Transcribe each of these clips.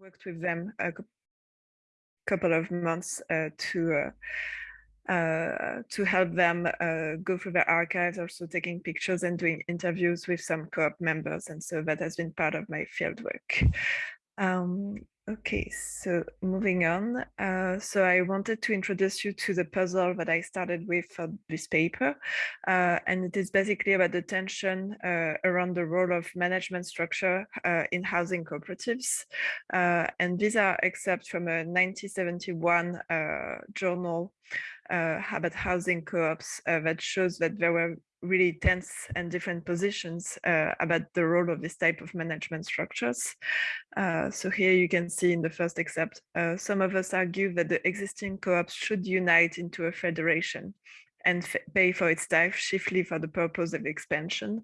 worked with them a couple of months uh, to uh, uh, to help them uh, go through their archives, also taking pictures and doing interviews with some co-op members. And so that has been part of my fieldwork. Um, Okay, so moving on. Uh, so I wanted to introduce you to the puzzle that I started with for this paper. Uh, and it is basically about the tension uh, around the role of management structure uh, in housing cooperatives. Uh, and these are excerpts from a 1971 uh, journal about housing co-ops that shows that there were really tense and different positions uh, about the role of this type of management structures. Uh, so here you can see in the first excerpt, uh, some of us argue that the existing co-ops should unite into a federation and pay for its staff chiefly for the purpose of expansion.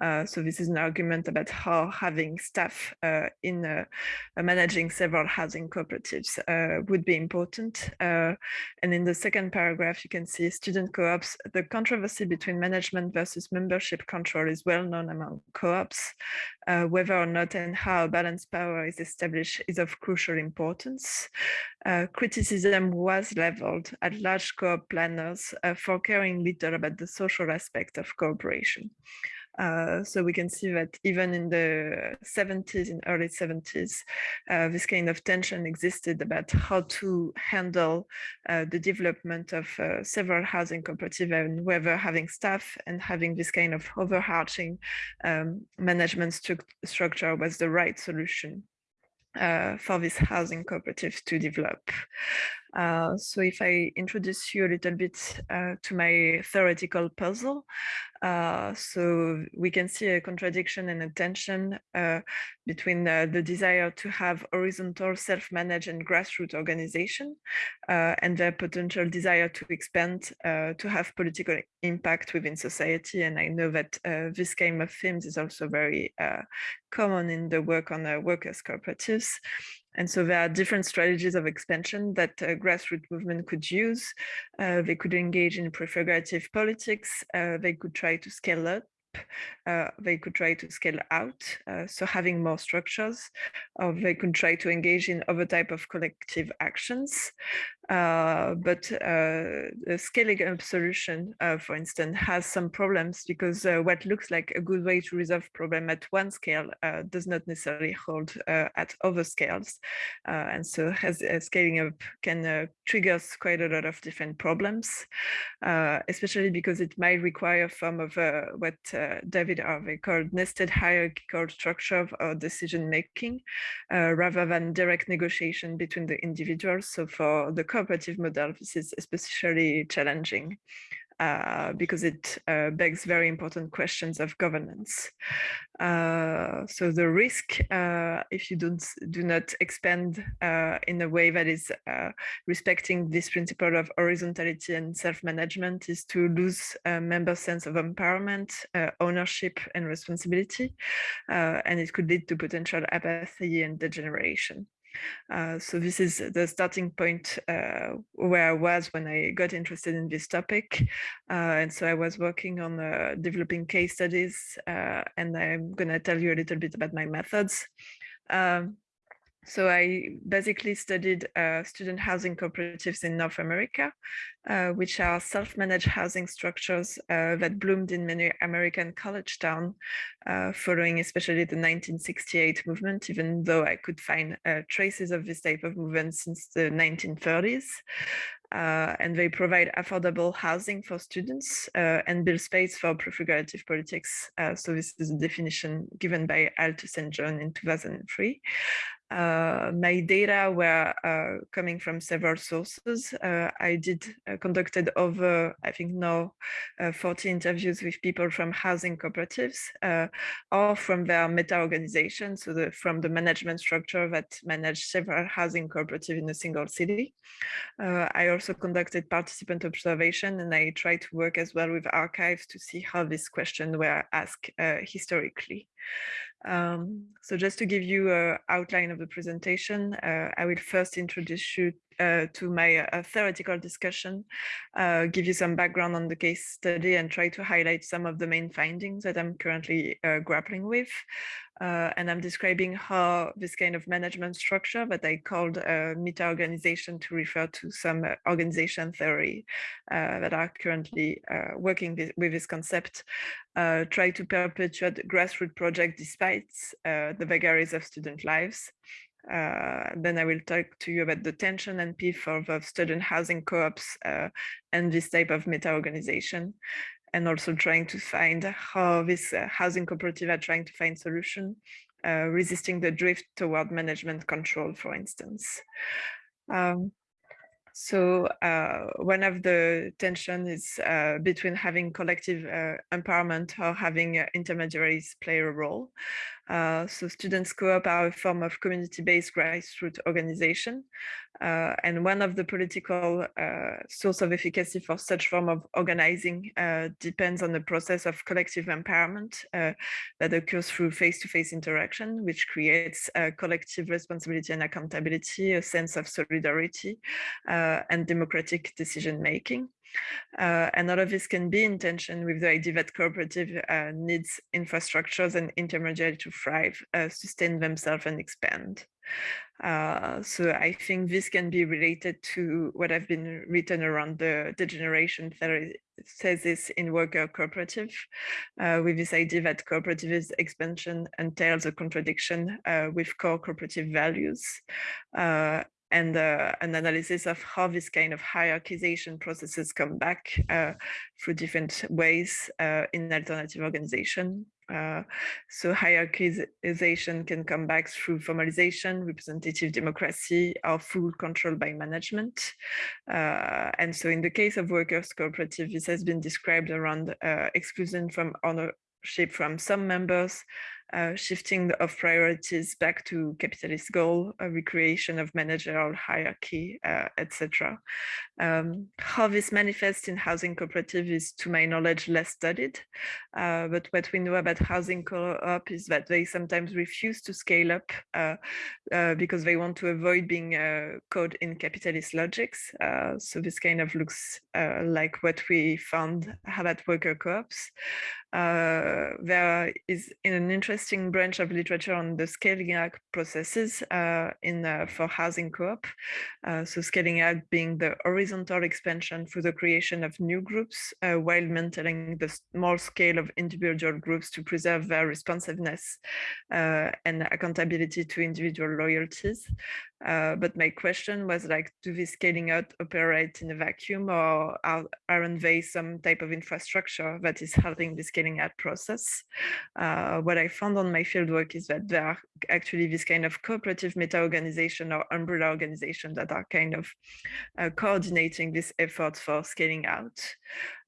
Uh, so this is an argument about how having staff uh, in uh, managing several housing cooperatives uh, would be important. Uh, and in the second paragraph, you can see student co-ops. The controversy between management versus membership control is well known among co-ops. Uh, whether or not and how balanced power is established is of crucial importance. criticism was leveled at large co-op planners for caring little about the social aspect of cooperation. Uh, so we can see that even in the 70s, in early 70s, uh, this kind of tension existed about how to handle uh, the development of uh, several housing cooperatives and whether having staff and having this kind of overarching um, management stru structure was the right solution uh, for these housing cooperatives to develop. Uh, so if I introduce you a little bit uh, to my theoretical puzzle, uh, so we can see a contradiction and a tension uh, between the desire to have horizontal self-managed and grassroots organization uh, and their potential desire to expand to have political impact within society. And I know that this kind of themes is also very common in the work on workers' cooperatives. And so there are different strategies of expansion that grassroots movement could use. Uh, they could engage in prefigurative politics. Uh, they could try to scale up uh, they could try to scale out, uh, so having more structures, or they could try to engage in other type of collective actions. Uh, but uh, the scaling up solution, uh, for instance, has some problems because uh, what looks like a good way to resolve problem at one scale uh, does not necessarily hold uh, at other scales. and so as, scaling up can trigger quite a lot of different problems, especially because it might require a form of what David Harvey called nested hierarchical structure of decision making, rather than direct negotiation between the individuals. So for the cooperative model, this is especially challenging uh, because it uh, begs very important questions of governance. Uh, so the risk, uh, if you don't do not expand uh, in a way that is uh, respecting this principle of horizontality and self-management, is to lose a member sense of empowerment, ownership, and responsibility, and it could lead to potential apathy and degeneration. Uh, so this is the starting point uh, where I was when I got interested in this topic. Uh, and so I was working on uh, developing case studies, uh, and I'm going to tell you a little bit about my methods. Um, so I basically studied uh, student housing cooperatives in North America, uh, which are self-managed housing structures uh, that bloomed in many American college towns, uh, following especially the 1968 movement, even though I could find uh, traces of this type of movement since the 1930s. Uh, and they provide affordable housing for students and build space for prefigurative politics. so this is a definition given by Altus and John in 2003 uh, my data were uh, coming from several sources. Uh, I did uh, conducted over, I think now, uh, 40 interviews with people from housing cooperatives uh, or from their meta organizations, so the, from the management structure that manage several housing cooperatives in a single city. I also conducted participant observation and I tried to work as well with archives to see how these questions were asked historically. Um, so just to give you an outline of the presentation, uh, I will first introduce you uh, to my uh, theoretical discussion, uh, give you some background on the case study and try to highlight some of the main findings that I'm currently uh, grappling with. Uh, and I'm describing how this kind of management structure that I called uh, meta-organization to refer to some uh, organization theory uh, that are currently working with, this concept, try to perpetuate grassroots project despite the vagaries of student lives. then I will talk to you about the tension and pitfalls of student housing co-ops and this type of meta-organization and also trying to find how this uh, housing cooperative are trying to find solution, uh, resisting the drift toward management control, for instance. Um, so uh, one of the tension is uh, between having collective uh, empowerment or having uh, intermediaries play a role. Uh, so students co-op are a form of community-based grassroots organization. Uh, and one of the political source of efficacy for such form of organizing depends on the process of collective empowerment that occurs through face-to-face -face interaction, which creates collective responsibility and accountability, a sense of solidarity, uh, and democratic decision making. Uh, and all of this can be in tension with the idea that cooperative uh, needs infrastructures and intermediaries to thrive, uh, sustain themselves and expand. Uh, so I think this can be related to what have been written around the degeneration theory thesis in worker cooperative, uh, with this idea that cooperative expansion entails a contradiction uh, with core cooperative values and uh, an analysis of how this kind of hierarchization processes come back uh, through different ways uh, in alternative organization. Uh, so hierarchization can come back through formalization, representative democracy, or full control by management. Uh, and so in the case of workers' cooperative, this has been described around uh, exclusion from ownership from some members, shifting of priorities back to capitalist goal, a recreation of managerial hierarchy, uh, etc. Um, how this manifests in housing cooperative is, to my knowledge, less studied. Uh, but what we know about housing co-op is that they sometimes refuse to scale up uh, uh, because they want to avoid being uh, caught in capitalist logics. Uh, so this kind of looks uh, like what we found about worker co-ops. There is an interesting branch of literature on the scaling up processes in for housing co-op. so scaling up being the horizontal expansion through the creation of new groups uh, while maintaining the small scale of individual groups to preserve their responsiveness uh, and accountability to individual loyalties. Uh, but my question was like, do these scaling out operate in a vacuum or are, aren't they some type of infrastructure that is helping the scaling out process? Uh, what I found on my fieldwork is that there are actually this kind of cooperative meta-organization or umbrella organization that are kind of uh, coordinating this effort for scaling out.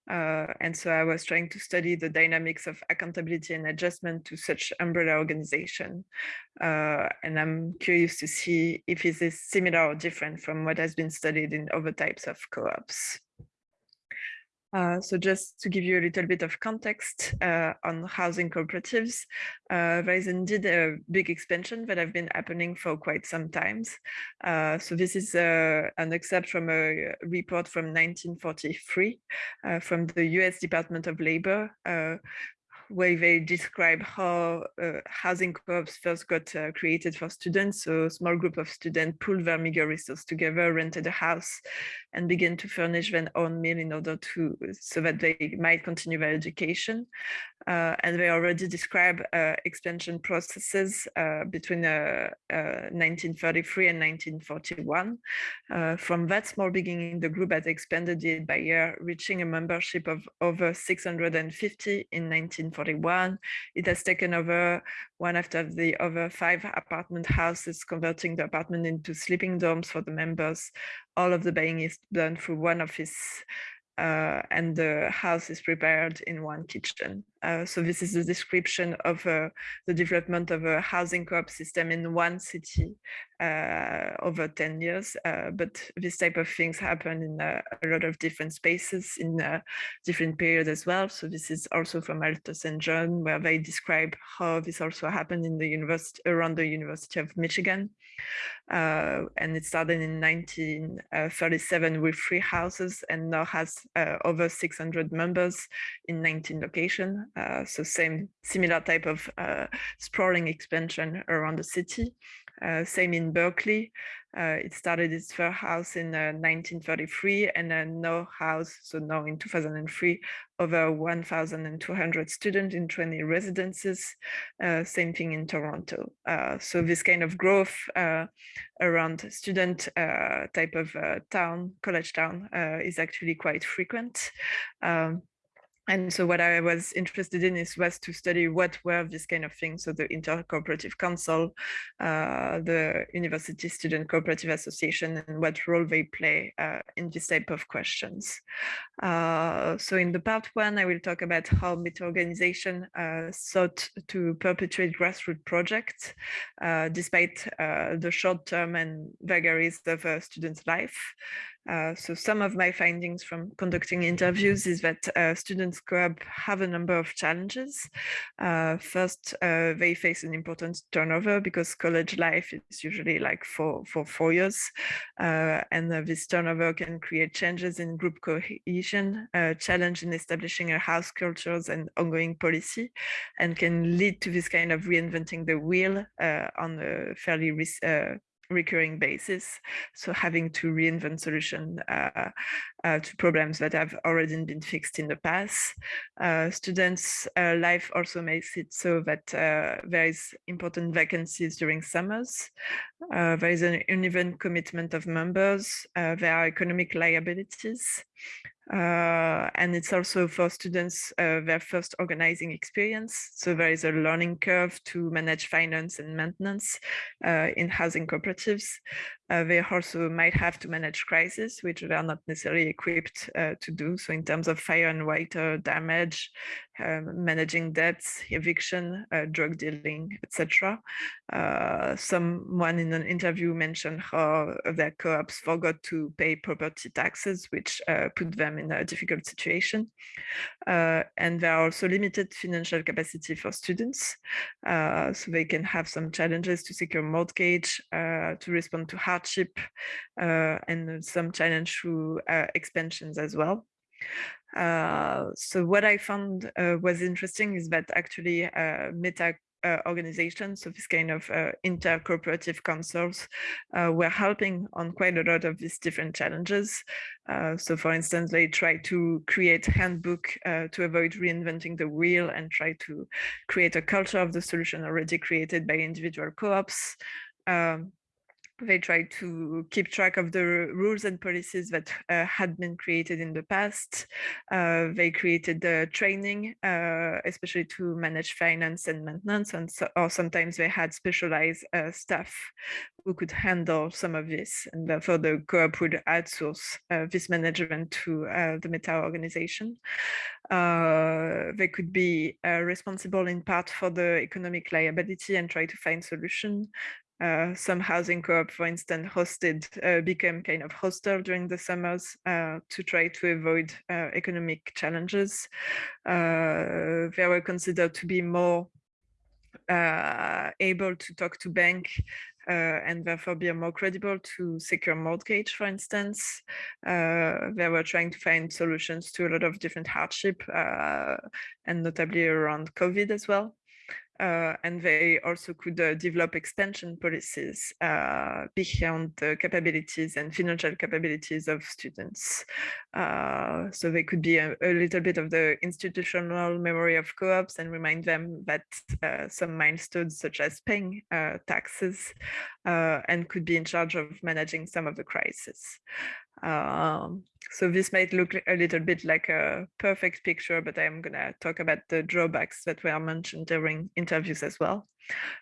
Uh, and so I was trying to study the dynamics of accountability and adjustment to such umbrella organization. Uh, and I'm curious to see if it is similar or different from what has been studied in other types of co-ops. Uh, so just to give you a little bit of context uh, on housing cooperatives, uh, there is indeed a big expansion that have been happening for quite some times. Uh, so this is uh, an excerpt from a report from 1943 uh, from the US Department of Labor, where they describe how uh, housing co-ops first got uh, created for students. So a small group of students pulled their meager resources together, rented a house, and began to furnish their own meal in order to so that they might continue their education. Uh, and they already describe uh, expansion processes uh, between 1933 uh, and 1941. from that small beginning, the group has expanded year by year, reaching a membership of over 650 in 1940. 1941. It has taken over one after the other five apartment houses, converting the apartment into sleeping dorms for the members. All of the buying is done through one office uh, and the house is prepared in one kitchen. Uh, so this is the description of uh, the development of a housing co-op system in one city uh, over 10 years. Uh, but this type of things happen in uh, a lot of different spaces in different periods as well. So this is also from Alto St. John, where they describe how this also happened in the university around the University of Michigan. and it started in 1937 with three houses and now has over 600 members in 19 locations. Uh, so same similar type of uh, sprawling expansion around the city. Uh, same in Berkeley. Uh, it started its first house in 1933 uh, and now house, so now in 2003, over 1,200 students in 20 residences. same thing in Toronto. so this kind of growth around student type of town, college town, is actually quite frequent. Um, and so what I was interested in is was to study what were these kind of things. So the Intercooperative Council, uh, the University Student Cooperative Association, and what role they play uh, in this type of questions. Uh, so in the part one, I will talk about how Meta organization uh, sought to perpetuate grassroots projects, uh, despite uh, the short term and vagaries of a student's life. Uh, so some of my findings from conducting interviews is that uh, students co-op have a number of challenges. Uh, first, uh, they face an important turnover because college life is usually like for, for four years. Uh, and this turnover can create changes in group cohesion, challenge in establishing a house cultures and ongoing policy, and can lead to this kind of reinventing the wheel on a fairly recurring basis. So having to reinvent solution uh, uh, to problems that have already been fixed in the past. Uh, students' uh, life also makes it so that uh, there is important vacancies during summers. Uh, there is an uneven commitment of members. there are economic liabilities. Uh, and it's also for students uh, their first organizing experience. So there is a learning curve to manage finance and maintenance uh, in housing cooperatives. Uh, they also might have to manage crisis, which they are not necessarily equipped uh, to do. So in terms of fire and water damage, um, managing debts, eviction, uh, drug dealing, etc. Uh, someone in an interview mentioned how their co-ops forgot to pay property taxes, which uh, put them in a difficult situation. Uh, and there are also limited financial capacity for students. Uh, so they can have some challenges to secure mortgage, uh, to respond to hardship, and some challenge through expansions as well. Uh, so what I found uh, was interesting is that actually uh, meta uh, organizations, so this kind of uh, inter-cooperative councils, uh, were helping on quite a lot of these different challenges. so for instance, they try to create handbook to avoid reinventing the wheel and try to create a culture of the solution already created by individual co-ops. Um, they tried to keep track of the rules and policies that uh, had been created in the past. Uh, they created the training, uh, especially to manage finance and maintenance, and so, or sometimes they had specialized uh, staff who could handle some of this, and therefore the co-op would outsource uh, this management to the Meta organization. they could be responsible in part for the economic liability and try to find solution uh, some housing co-op, for instance, hosted, uh, became kind of hostel during the summers uh, to try to avoid uh, economic challenges. Uh, they were considered to be more uh, able to talk to bank and therefore be more credible to secure mortgage, for instance. they were trying to find solutions to a lot of different hardship and notably around COVID as well. Uh, and they also could uh, develop extension policies uh, beyond the capabilities and financial capabilities of students. Uh, so they could be a, a, little bit of the institutional memory of co-ops and remind them that uh, some milestones such as paying uh, taxes and could be in charge of managing some of the crisis. Um, so this might look a little bit like a perfect picture, but I'm going to talk about the drawbacks that were mentioned during interviews as well.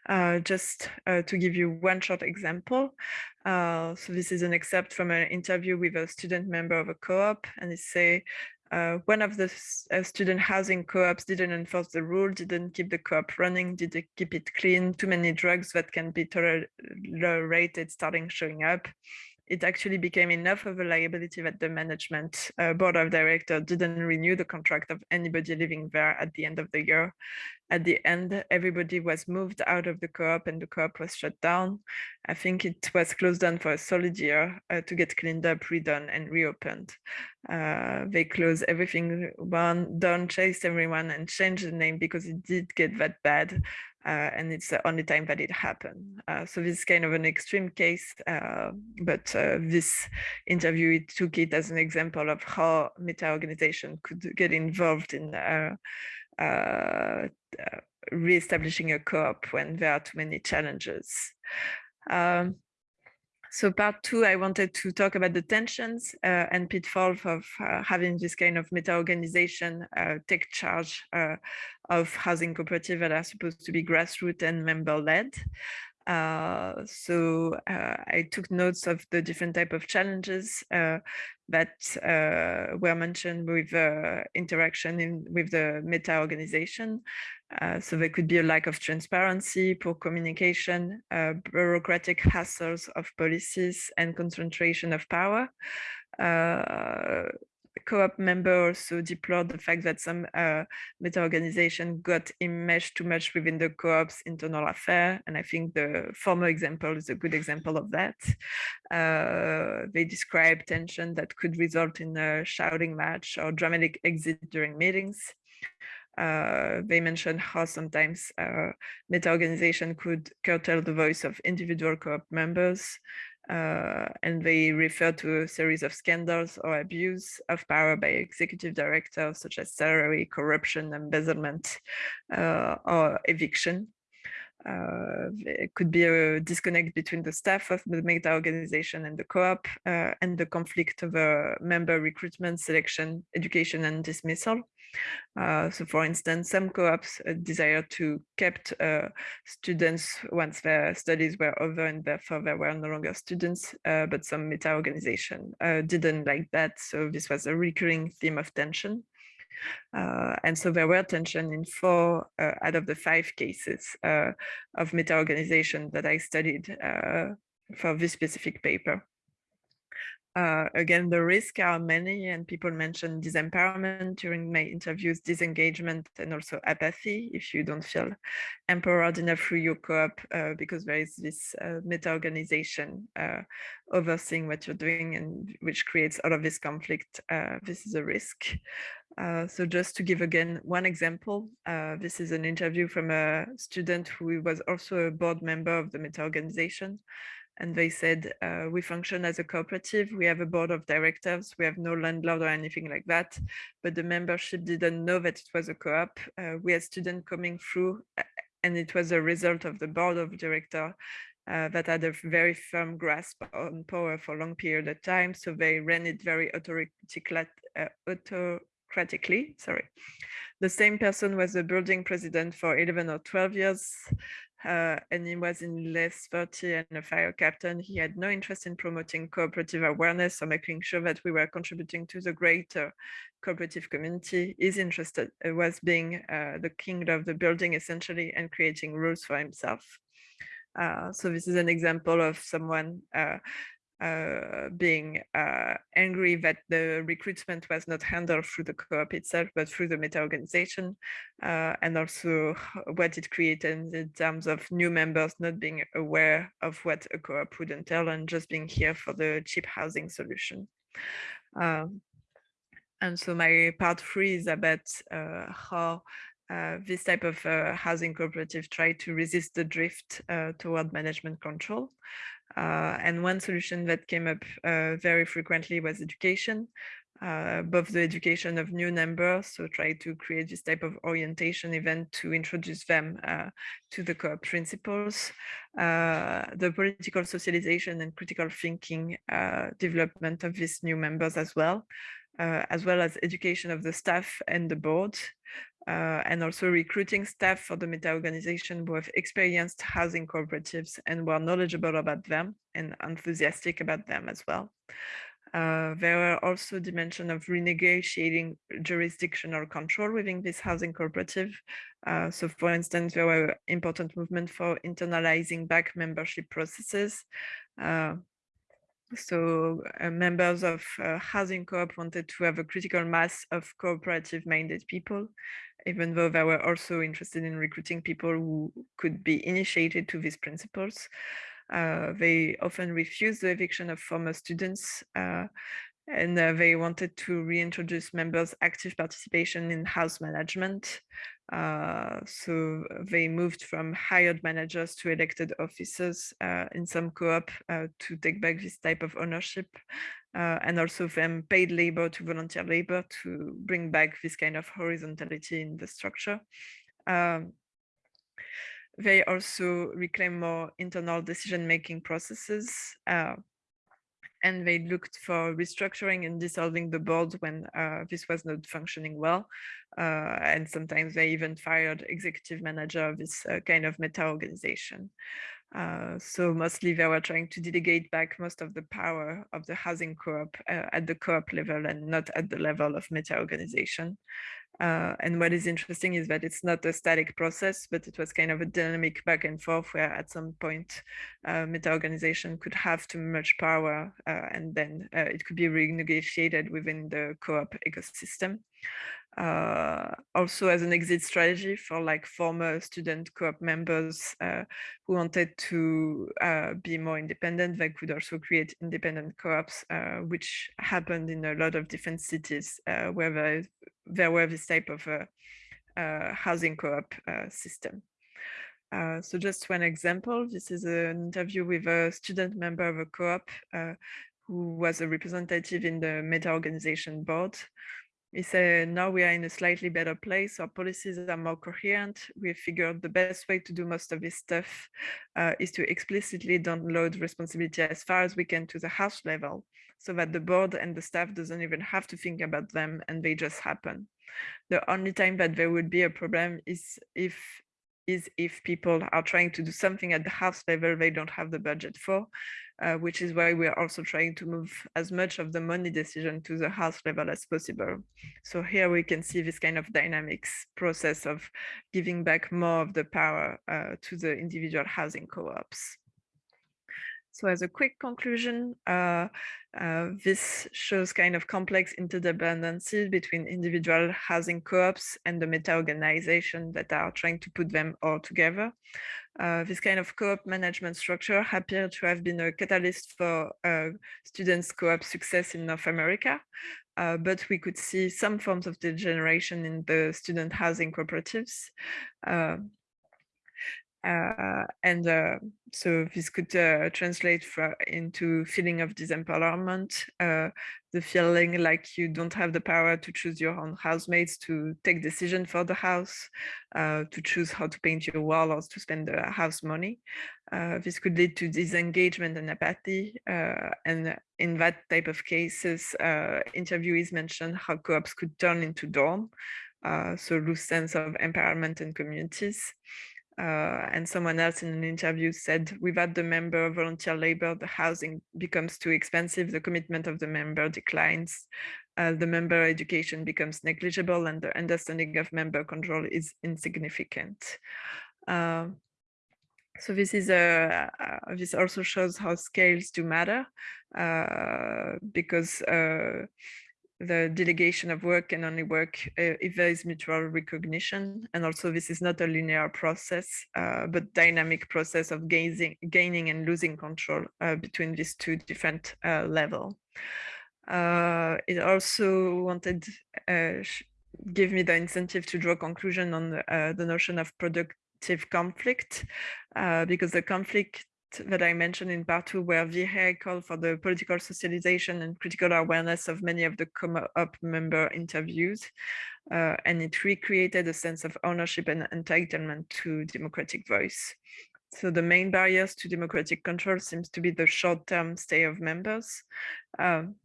Uh, just uh, to give you one short example. Uh, so this is an excerpt from an interview with a student member of a co-op and they say, uh, one of the uh, student housing co-ops didn't enforce the rule, didn't keep the co-op running, didn't keep it clean, too many drugs that can be tolerated starting showing up it actually became enough of a liability that the management uh, board of director didn't renew the contract of anybody living there at the end of the year. At the end, everybody was moved out of the co-op and the co-op was shut down. I think it was closed down for a solid year uh, to get cleaned up, redone and reopened. Uh, they closed everything one, done, chased everyone and changed the name because it did get that bad and it's the only time that it happened. Uh, so this is kind of an extreme case, uh, but uh, this interview it took it as an example of how meta-organization could get involved in uh, uh, re-establishing a co-op when there are too many challenges. Um, so part two, I wanted to talk about the tensions uh, and pitfalls of uh, having this kind of meta-organization uh, take charge uh, of housing cooperative that are supposed to be grassroots and member-led. Uh, so uh, I took notes of the different type of challenges that were mentioned with interaction in, with the meta organization. Uh, so there could be a lack of transparency, poor communication, uh, bureaucratic hassles of policies, and concentration of power. Co-op member also deplored the fact that some uh, meta organization got enmeshed too much within the co-op's internal affair. And I think the former example is a good example of that. Uh, they describe tension that could result in a shouting match or dramatic exit during meetings. Uh, they mentioned how sometimes uh, meta-organization could curtail the voice of individual co-op members, uh, and they refer to a series of scandals or abuse of power by executive directors, such as salary, corruption, embezzlement, uh, or eviction. Uh, it could be a disconnect between the staff of the meta organization and the co-op uh, and the conflict of member recruitment, selection, education, and dismissal. Uh, so for instance, some co-ops uh, desire to kept uh, students once their studies were over and therefore they were no longer students, uh, but some meta organization uh, didn't like that. So this was a recurring theme of tension. Uh, and so there were tension in four out of the five cases of meta organization that I studied for this specific paper. Uh, again, the risks are many and people mentioned disempowerment during my interviews, disengagement and also apathy if you don't feel empowered enough through your co-op uh, because there is this uh, meta-organization uh, overseeing what you're doing and which creates all of this conflict. Uh, this is a risk. Uh, so just to give again one example, this is an interview from a student who was also a board member of the meta organization. And they said uh, we function as a cooperative. We have a board of directors. We have no landlord or anything like that. But the membership didn't know that it was a co-op. Uh, we had students coming through and it was a result of the board of director uh, that had a very firm grasp on power for a long period of time. So they ran it very uh, autocratically sorry the same person was the building president for 11 or 12 years uh, and he was in less 30 and a fire captain. He had no interest in promoting cooperative awareness or making sure that we were contributing to the greater cooperative community. Interest uh, was being uh, the king of the building essentially and creating rules for himself. Uh, so this is an example of someone uh, uh, being uh, angry that the recruitment was not handled through the co-op itself, but through the meta organization, uh, and also what it created in terms of new members not being aware of what a co-op would entail and just being here for the cheap housing solution. Um, and so my part three is about uh, how uh, this type of uh, housing cooperative try to resist the drift uh, toward management control. Uh, and one solution that came up uh, very frequently was education, uh, both the education of new members, so try to create this type of orientation event to introduce them uh, to the co-op principles, uh, the political socialization and critical thinking uh, development of these new members as well, as well as education of the staff and the board, uh, and also recruiting staff for the meta organization who have experienced housing cooperatives and were knowledgeable about them and enthusiastic about them as well. Uh, there were also dimension of renegotiating jurisdictional control within this housing cooperative. Uh, so for instance, there were important movement for internalizing back membership processes. Uh, So uh, members of uh, housing co-op wanted to have a critical mass of cooperative-minded people, even though they were also interested in recruiting people who could be initiated to these principles. Uh, they often refused the eviction of former students uh, and uh, they wanted to reintroduce members' active participation in house management. Uh, so they moved from hired managers to elected officers uh, in some co-op uh, to take back this type of ownership uh, and also from paid labor to volunteer labor to bring back this kind of horizontality in the structure. Um, they also reclaim more internal decision-making processes uh, and they looked for restructuring and dissolving the board when uh, this was not functioning well. Uh, and sometimes they even fired executive manager of this uh, kind of meta organization. Uh, so mostly they were trying to delegate back most of the power of the housing co-op uh, at the co-op level and not at the level of meta organization. Uh, and what is interesting is that it's not a static process, but it was kind of a dynamic back and forth where at some point uh, meta organization could have too much power uh, and then uh, it could be renegotiated within the co-op ecosystem. Uh, also as an exit strategy for like former student co-op members uh, who wanted to be more independent, they could also create independent co-ops, which happened in a lot of different cities where there there were this type of uh, uh, housing co-op uh, system. so just one example, this is an interview with a student member of a co-op who was a representative in the meta organization board. He said, now we are in a slightly better place. Our policies are more coherent. We figured the best way to do most of this stuff uh, is to explicitly download responsibility as far as we can to the house level so that the board and the staff doesn't even have to think about them and they just happen. The only time that there would be a problem is if is if people are trying to do something at the house level they don't have the budget for, uh, which is why we're also trying to move as much of the money decision to the house level as possible. So here we can see this kind of dynamics process of giving back more of the power uh, to the individual housing co-ops. So as a quick conclusion, uh, uh, this shows kind of complex interdependencies between individual housing co-ops and the meta-organization that are trying to put them all together. Uh, this kind of co-op management structure appeared to have been a catalyst for uh, students co-op success in North America, uh, but we could see some forms of degeneration in the student housing cooperatives. Uh, and uh, so this could uh, translate for, into feeling of disempowerment, uh, the feeling like you don't have the power to choose your own housemates, to take decision for the house, uh, to choose how to paint your wall or to spend the house money. Uh, this could lead to disengagement and apathy. and in that type of cases, interviewees mentioned how co-ops could turn into dorm, so lose sense of empowerment and communities. Uh, and someone else in an interview said, without the member volunteer labor, the housing becomes too expensive, the commitment of the member declines, uh, the member education becomes negligible, and the understanding of member control is insignificant. Uh, so this is a uh, this also shows how scales do matter uh, because uh, the delegation of work can only work uh, if there is mutual recognition. And also this is not a linear process, uh, but dynamic process of gaining, gaining and losing control uh, between these two different uh, levels. Uh, it also wanted uh, give me the incentive to draw conclusion on the, the notion of productive conflict, because the conflict that I mentioned in part two, where vehicle for the political socialization and critical awareness of many of the co-op member interviews. Uh, and it recreated a sense of ownership and entitlement to democratic voice. So the main barriers to democratic control seems to be the short-term stay of members. Um,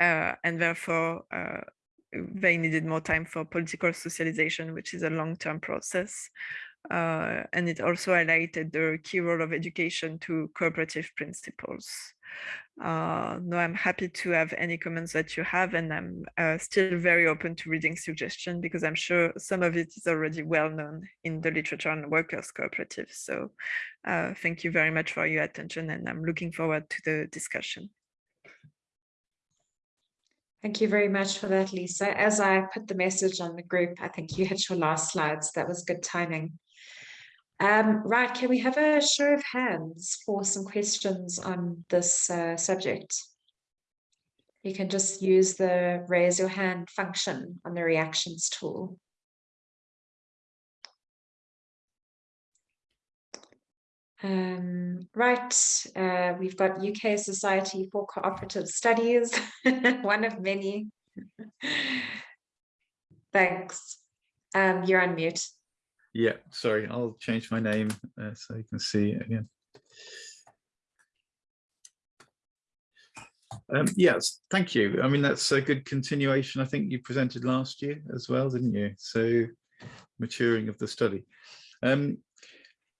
uh, and therefore, uh, they needed more time for political socialization, which is a long-term process. Uh, and it also highlighted the key role of education to cooperative principles. uh, no, I'm happy to have any comments that you have, and I'm uh, still very open to reading suggestion because I'm sure some of it is already well known in the literature on workers cooperatives. So uh, thank you very much for your attention, and I'm looking forward to the discussion. Thank you very much for that, Lisa. As I put the message on the group, I think you hit your last slides. That was good timing. Um, right, can we have a show of hands for some questions on this uh, subject? You can just use the raise your hand function on the reactions tool. Um, right, uh, we've got UK Society for Cooperative Studies, one of many. Thanks. Um, you're on mute. Yeah, sorry, I'll change my name uh, so you can see it again. Um, yes, thank you. I mean, that's a good continuation. I think you presented last year as well, didn't you? So maturing of the study. Um,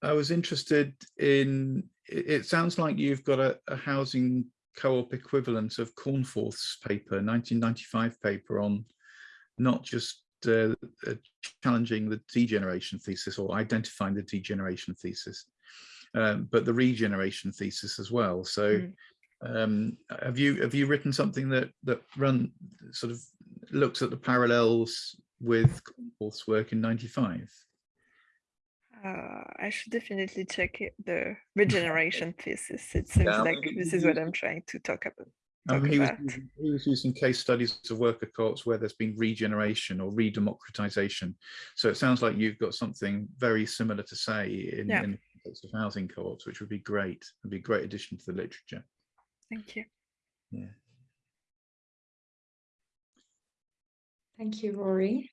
I was interested in, it sounds like you've got a, a housing co-op equivalent of Cornforth's paper, 1995 paper on not just uh, uh, challenging the degeneration thesis or identifying the degeneration thesis, um, but the regeneration thesis as well. So mm. um, have you have you written something that that run sort of looks at the parallels with Cornforth's work in 95? Uh, I should definitely check it, the regeneration thesis. It seems yeah, like this is what I'm trying to talk about. I mean, he, was, he was using case studies of worker co-ops where there's been regeneration or redemocratization. So it sounds like you've got something very similar to say in, yeah. in the context of housing co-ops, which would be great. It'd be a great addition to the literature. Thank you. Yeah. Thank you, Rory.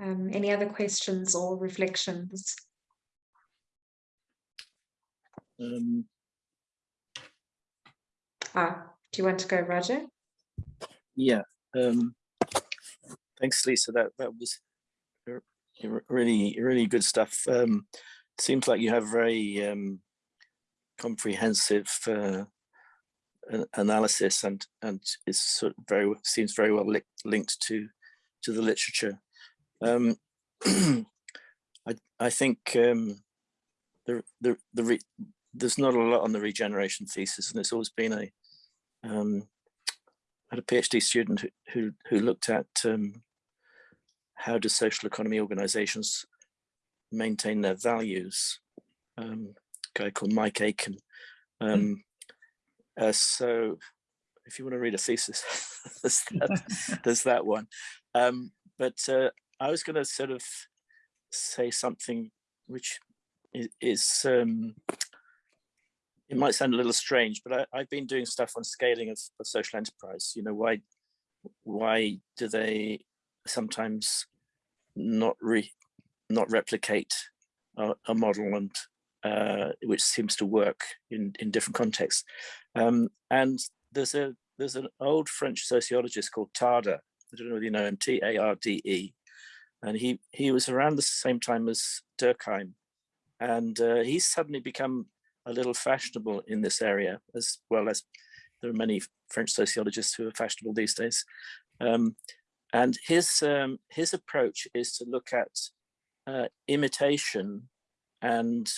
Um, any other questions or reflections? Um, ah, do you want to go, Roger? Yeah. Um, thanks, Lisa. That that was really really good stuff. Um, seems like you have very um, comprehensive uh, analysis and and is sort of very seems very well li linked to to the literature. Um, I I think um, the the the there's not a lot on the regeneration thesis, and it's always been a um, had a PhD student who, who, who looked at um, how do social economy organizations maintain their values. Um, a guy called Mike Aiken. Um, uh, so if you want to read a thesis, there's, that, there's that one. Um, but uh, I was going to sort of say something which is, is um, it might sound a little strange, but I, have been doing stuff on scaling of, of, social enterprise. You know, why why do they sometimes not re not replicate a, a model and uh, which seems to work in in different contexts? Um, and there's a there's an old French sociologist called Tarde. I don't know whether you know him, T A R D E, and he he was around the same time as Durkheim, and uh, he's suddenly become a little fashionable in this area, as well as there are many French sociologists who are fashionable these days. Um, and his um, his approach is to look at uh, imitation and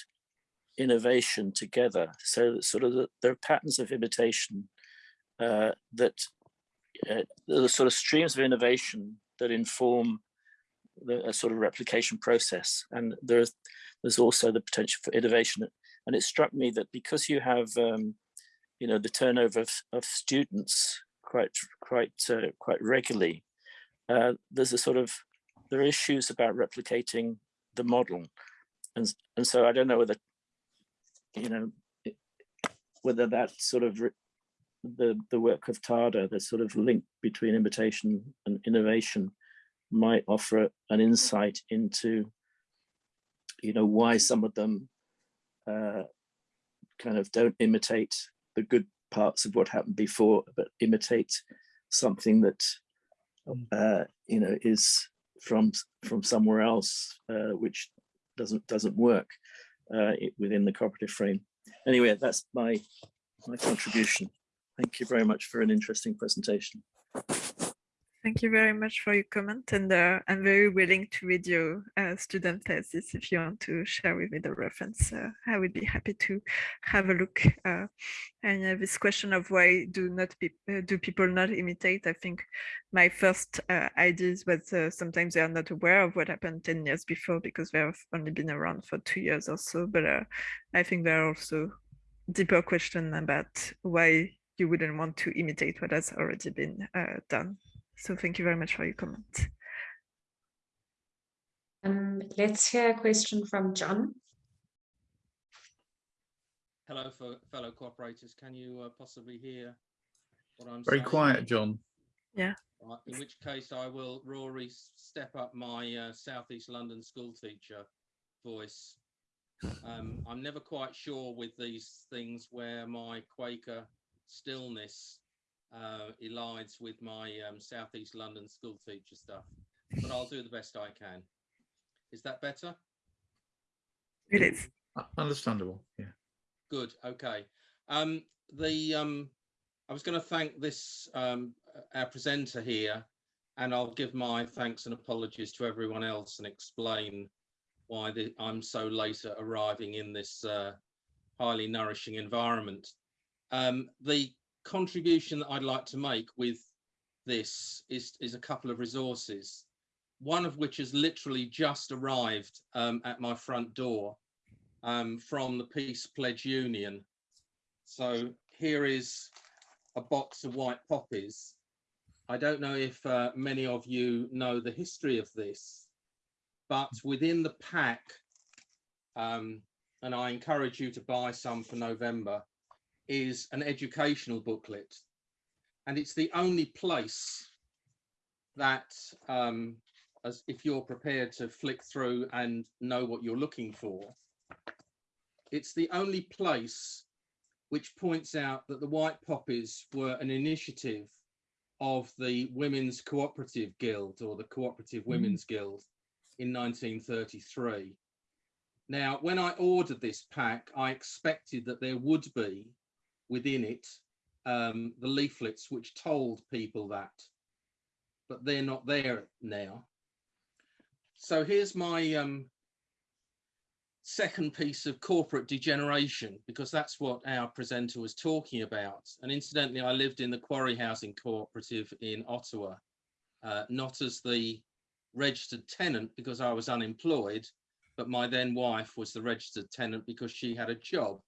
innovation together. So sort of the, there are patterns of imitation uh, that uh, the sort of streams of innovation that inform the sort of replication process. And there's there's also the potential for innovation and it struck me that because you have, um, you know, the turnover of, of students quite, quite, uh, quite regularly, uh, there's a sort of, there are issues about replicating the model. And, and so I don't know whether, you know, whether that sort of the, the work of Tarde, the sort of link between imitation and innovation might offer an insight into, you know, why some of them uh, kind of don't imitate the good parts of what happened before, but imitate something that mm. uh, you know is from from somewhere else, uh, which doesn't doesn't work uh, within the cooperative frame. Anyway, that's my my contribution. Thank you very much for an interesting presentation. Thank you very much for your comment and uh, I'm very willing to read your uh, student thesis if you want to share with me the reference. Uh, I would be happy to have a look. Uh, and uh, this question of why do not pe uh, do people not imitate? I think my first ideas was sometimes they are not aware of what happened 10 years before because they have only been around for two years or so. But I think there are also deeper question about why you wouldn't want to imitate what has already been done. So thank you very much for your comment. Um, let's hear a question from John. Hello, for fellow cooperators. Can you uh, possibly hear what I'm Very saying? quiet, John. Yeah. Right, in which case I will, Rory, step up my uh, Southeast London school teacher voice. Um, I'm never quite sure with these things where my Quaker stillness uh, elides with my um, Southeast London school teacher stuff, but I'll do the best I can. Is that better? It is. Understandable, yeah. Good. Okay. Um, the um, I was going to thank this um, our presenter here, and I'll give my thanks and apologies to everyone else and explain why the, I'm so late at arriving in this uh, highly nourishing environment. Um, the contribution that I'd like to make with this is, is a couple of resources, one of which has literally just arrived um, at my front door um, from the Peace Pledge Union. So here is a box of white poppies. I don't know if uh, many of you know the history of this, but within the pack, um, and I encourage you to buy some for November, is an educational booklet. And it's the only place that, um, as if you're prepared to flick through and know what you're looking for, it's the only place which points out that the White Poppies were an initiative of the Women's Cooperative Guild or the Cooperative Women's Guild in 1933. Now, when I ordered this pack, I expected that there would be within it um, the leaflets which told people that, but they're not there now. So here's my um, second piece of corporate degeneration, because that's what our presenter was talking about. And incidentally, I lived in the Quarry Housing Cooperative in Ottawa, uh, not as the registered tenant because I was unemployed, but my then wife was the registered tenant because she had a job.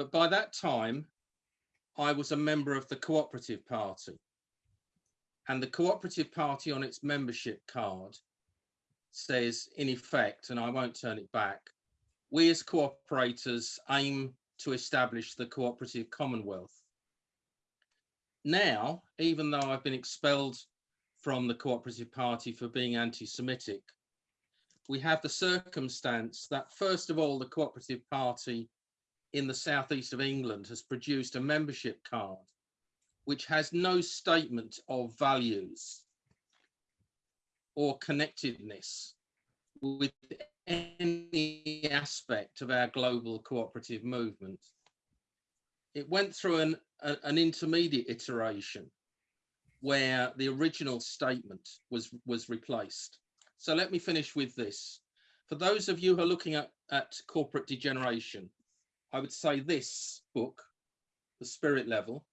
But by that time, I was a member of the Cooperative Party. And the Cooperative Party on its membership card says, in effect, and I won't turn it back, we as cooperators aim to establish the cooperative commonwealth. Now, even though I've been expelled from the Cooperative Party for being anti-Semitic, we have the circumstance that first of all, the Cooperative Party in the southeast of England has produced a membership card which has no statement of values or connectedness with any aspect of our global cooperative movement. It went through an, a, an intermediate iteration where the original statement was, was replaced. So let me finish with this. For those of you who are looking at, at corporate degeneration, I would say this book, The Spirit Level,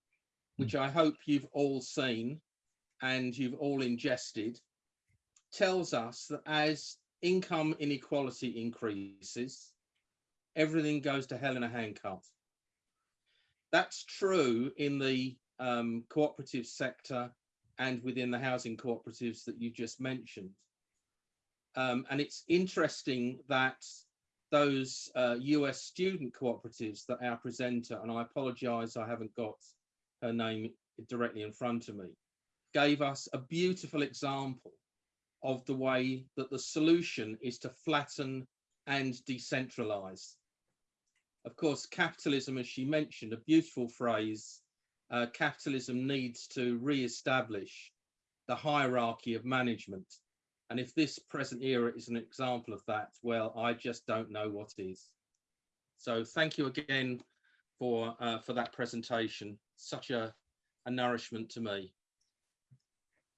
which I hope you've all seen and you've all ingested, tells us that as income inequality increases, everything goes to hell in a handcart. That's true in the um, cooperative sector and within the housing cooperatives that you just mentioned. Um, and it's interesting that those uh, US student cooperatives that our presenter, and I apologize, I haven't got her name directly in front of me, gave us a beautiful example of the way that the solution is to flatten and decentralize. Of course, capitalism, as she mentioned, a beautiful phrase, uh, capitalism needs to re-establish the hierarchy of management and if this present era is an example of that, well, I just don't know what is. So thank you again for uh, for that presentation. Such a, a nourishment to me.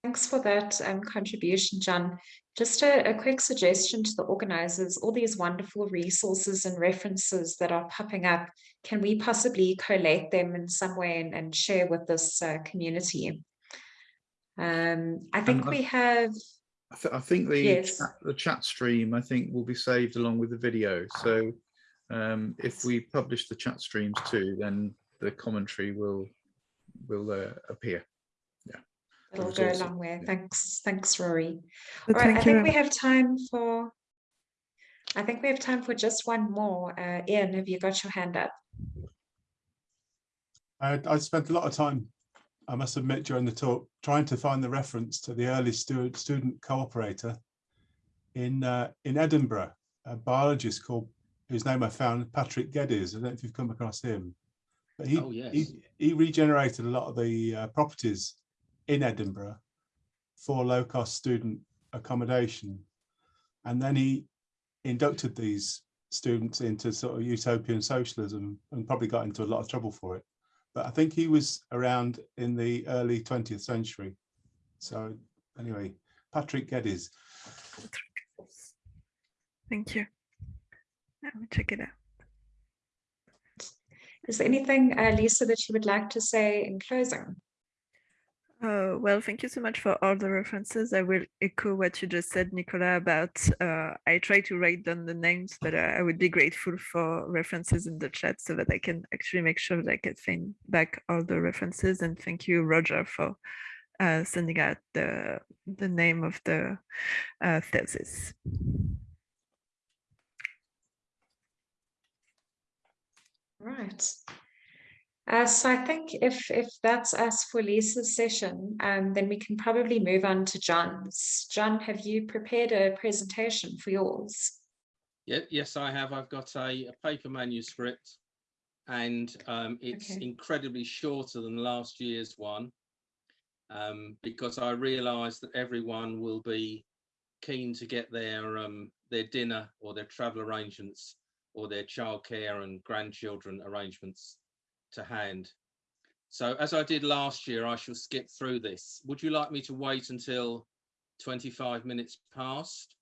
Thanks for that um, contribution, John. Just a, a, quick suggestion to the organizers, all these wonderful resources and references that are popping up, can we possibly collate them in some way and, and share with this uh, community? Um, I think we have... I, th I think the, yes. chat, the chat stream, I think, will be saved along with the video. So um, if we publish the chat streams too, then the commentary will will uh, appear. Yeah, it'll go a long way. Thanks. Thanks, Rory. But All right, I thank you. think we have time for, I think we have time for just one more. Uh, Ian, have you got your hand up? I, I spent a lot of time, I must admit, during the talk, trying to find the reference to the early stu student cooperator in uh, in Edinburgh, a biologist called, whose name I found, Patrick Geddes. I don't know if you've come across him. But he, Oh, yes. he, he regenerated a lot of the uh, properties in Edinburgh for low-cost student accommodation. And then he inducted these students into sort of utopian socialism and probably got into a lot of trouble for it. But I think he was around in the early 20th century. So anyway, Patrick Geddes. Thank you. Let me check it out. Is there anything, uh, Lisa, that you would like to say in closing? Uh, well, thank you so much for all the references. I will echo what you just said, Nicola, about uh, I try to write down the names, but uh, I would be grateful for references in the chat so that I can actually make sure that I can find back all the references. And thank you, Roger, for uh, sending out the, the name of the uh, thesis. Right. Uh, so I think if if that's us for Lisa's session, um, then we can probably move on to John's. John, have you prepared a presentation for yours? Yeah, yes, I have. I've got a, a paper manuscript and um, it's Okay. incredibly shorter than last year's one um, because I realise that everyone will be keen to get their um, their dinner or their travel arrangements or their childcare and grandchildren arrangements to hand. So as I did last year, I shall skip through this. Would you like me to wait until 25 minutes past?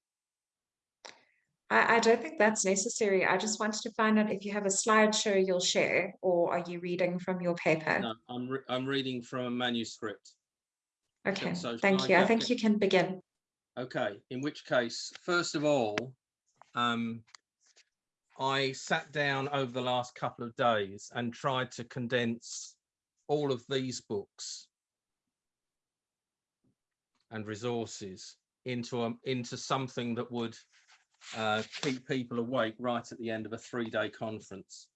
I, I don't think that's necessary. I just wanted to find out if you have a slideshow you'll share, or are you reading from your paper? No, I'm, re- I'm reading from a manuscript. Okay, so shall thank I you. I think it? you can begin. Okay, in which case, first of all, um, I sat down over the last couple of days and tried to condense all of these books and resources into a, into something that would uh, keep people awake right at the end of a three-day conference.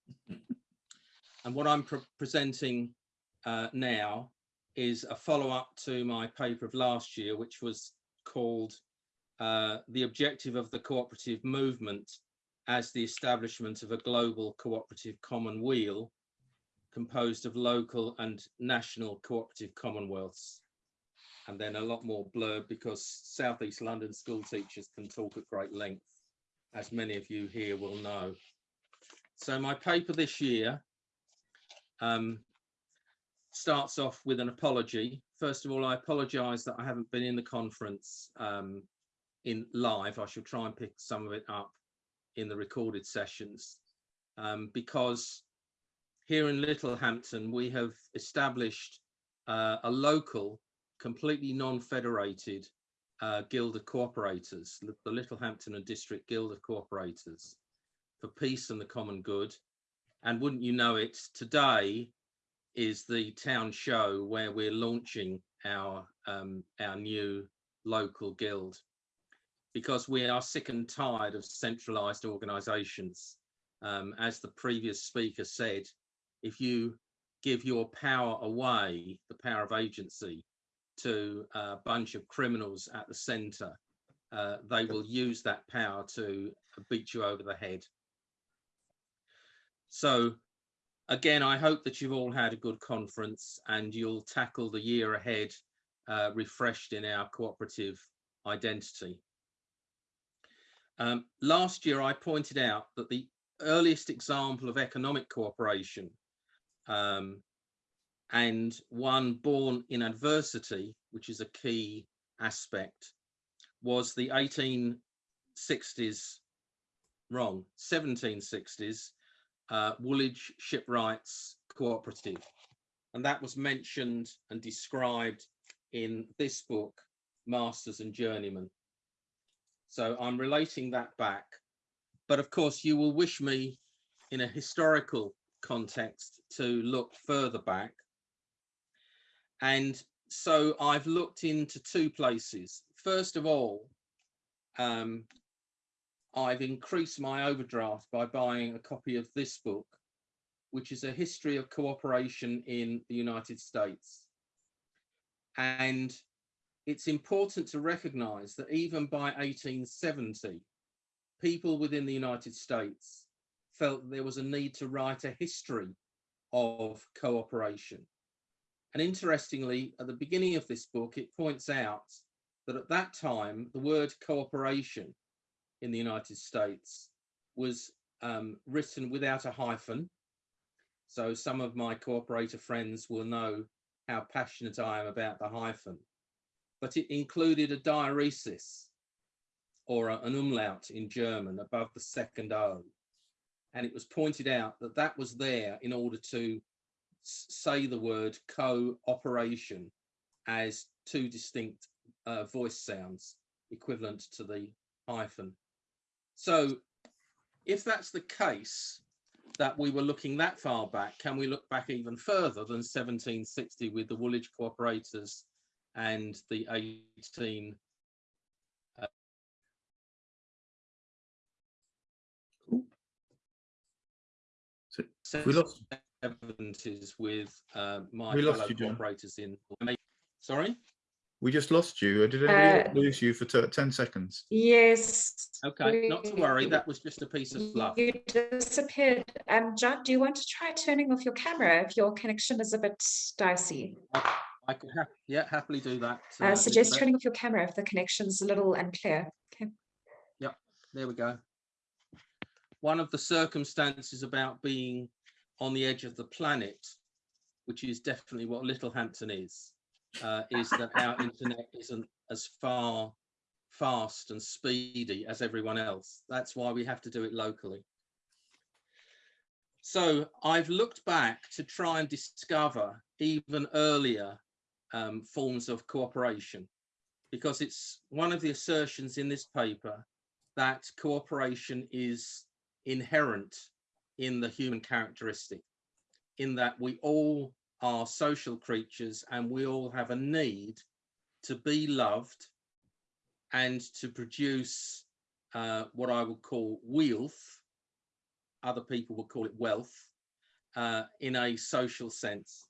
and what I'm pre- presenting uh, now is a follow-up to my paper of last year, which was called uh, The Objective of the Cooperative Movement as the Establishment of a Global Cooperative Commonweal composed of local and national cooperative commonwealths. And then a lot more blurb because Southeast London school teachers can talk at great length, as many of you here will know. So my paper this year um, starts off with an apology. First of all, I apologise that I haven't been in the conference um, in live. I shall try and pick some of it up in the recorded sessions um, because here in Littlehampton we have established uh, a local, completely non-federated uh, Guild of Cooperators, the Littlehampton and District Guild of Cooperators for peace and the common good. And wouldn't you know it, today is the town show where we're launching our um, our new local guild because we are sick and tired of centralized organizations. Um, as the previous speaker said, if you give your power away, the power of agency, to a bunch of criminals at the center, uh, they will use that power to beat you over the head. So again, I hope that you've all had a good conference and you'll tackle the year ahead uh, refreshed in our cooperative identity. Um, last year, I pointed out that the earliest example of economic cooperation um, and one born in adversity, which is a key aspect, was the 1860s, wrong, 1760s uh, Woolwich Shipwrights Cooperative. And that was mentioned and described in this book, Masters and Journeymen. So I'm relating that back. But of course, you will wish me in a historical context to look further back. And so I've looked into two places. First of all, um, I've increased my overdraft by buying a copy of this book, which is a history of cooperation in the United States. And it's important to recognize that even by 1870, people within the United States felt there was a need to write a history of cooperation. And interestingly, at the beginning of this book, it points out that at that time, the word cooperation in the United States was um, written without a hyphen. So some of my cooperator friends will know how passionate I am about the hyphen, but it included a diaeresis or a, an umlaut in German above the second O. And it was pointed out that that was there in order to say the word cooperation as two distinct uh, voice sounds equivalent to the hyphen. So if that's the case, that we were looking that far back, can we look back even further than 1760 with the Woolwich Cooperators and the 18 uh, So we lost, 70s with uh, my We lost fellow you, John. cooperators in. Sorry. we just lost you. Did anybody Uh, lose you for t- 10 seconds? Yes. Okay, not to worry. That was just a piece of luck You disappeared. Um, John, do you want to try turning off your camera if your connection is a bit dicey? I could ha yeah happily do that. uh, I suggest Elizabeth. turning off your camera if the connection's a little unclear. Okay. There we go. One of the circumstances about being on the edge of the planet, which is definitely what Littlehampton is, uh, is that our internet isn't as far fast and speedy as everyone else. That's why we have to do it locally. So I've looked back to try and discover even earlier um, forms of cooperation because it's one of the assertions in this paper that cooperation is inherent in the human characteristic, in that we all are social creatures and we all have a need to be loved and to produce uh, what I would call wealth, other people would call it wealth, uh, in a social sense.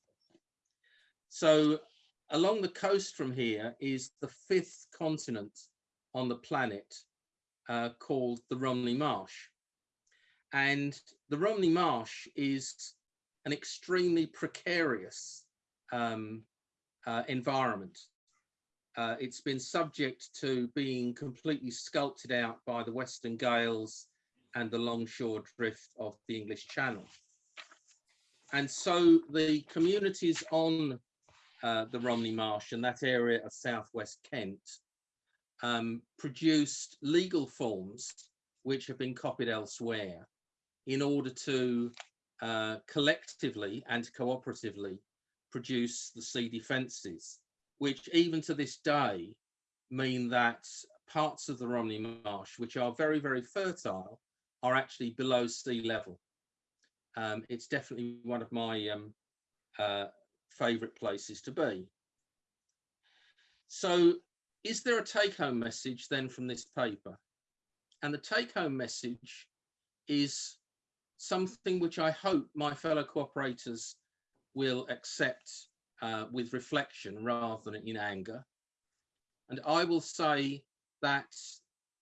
So along the coast from here is the fifth continent on the planet uh, called the Romney Marsh. And the Romney Marsh is an extremely precarious um, uh, environment. Uh, it's been subject to being completely sculpted out by the Western Gales and the longshore drift of the English Channel. And so the communities on uh, the Romney Marsh and that area of southwest Kent um, produced legal forms which have been copied elsewhere in order to uh, collectively and cooperatively produce the sea defences, which even to this day mean that parts of the Romney Marsh, which are very, very fertile, are actually below sea level. Um, it's definitely one of my um, uh, favourite places to be. So is there a take-home message then from this paper? And the take-home message is something which I hope my fellow cooperators will accept uh, with reflection rather than in anger. And I will say that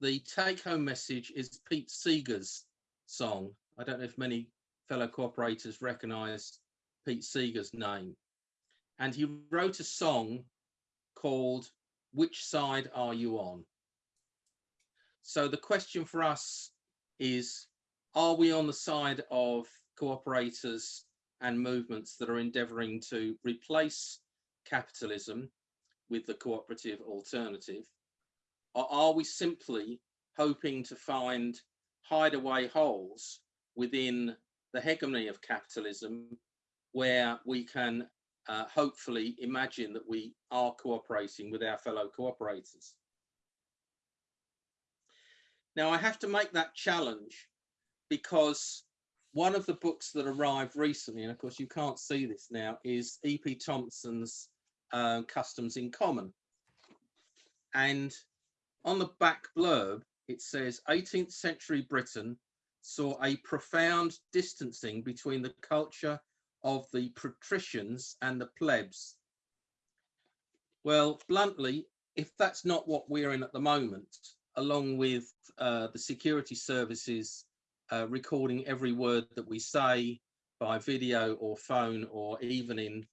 the take-home message is Pete Seeger's song. I don't know if many fellow cooperators recognise Pete Seeger's name. And he wrote a song called Which Side Are You On? So the question for us is, are we on the side of cooperators and movements that are endeavouring to replace capitalism with the cooperative alternative? Or are we simply hoping to find hideaway holes within the hegemony of capitalism where we can uh, hopefully imagine that we are cooperating with our fellow cooperators. Now I have to make that challenge because one of the books that arrived recently, and of course you can't see this now, is E.P. Thompson's uh, Customs in Common. And on the back blurb, it says 18th century Britain saw a profound distancing between the culture of the patricians and the plebs. Well, bluntly, if that's not what we're in at the moment, along with uh, the security services uh, recording every word that we say by video or phone or even in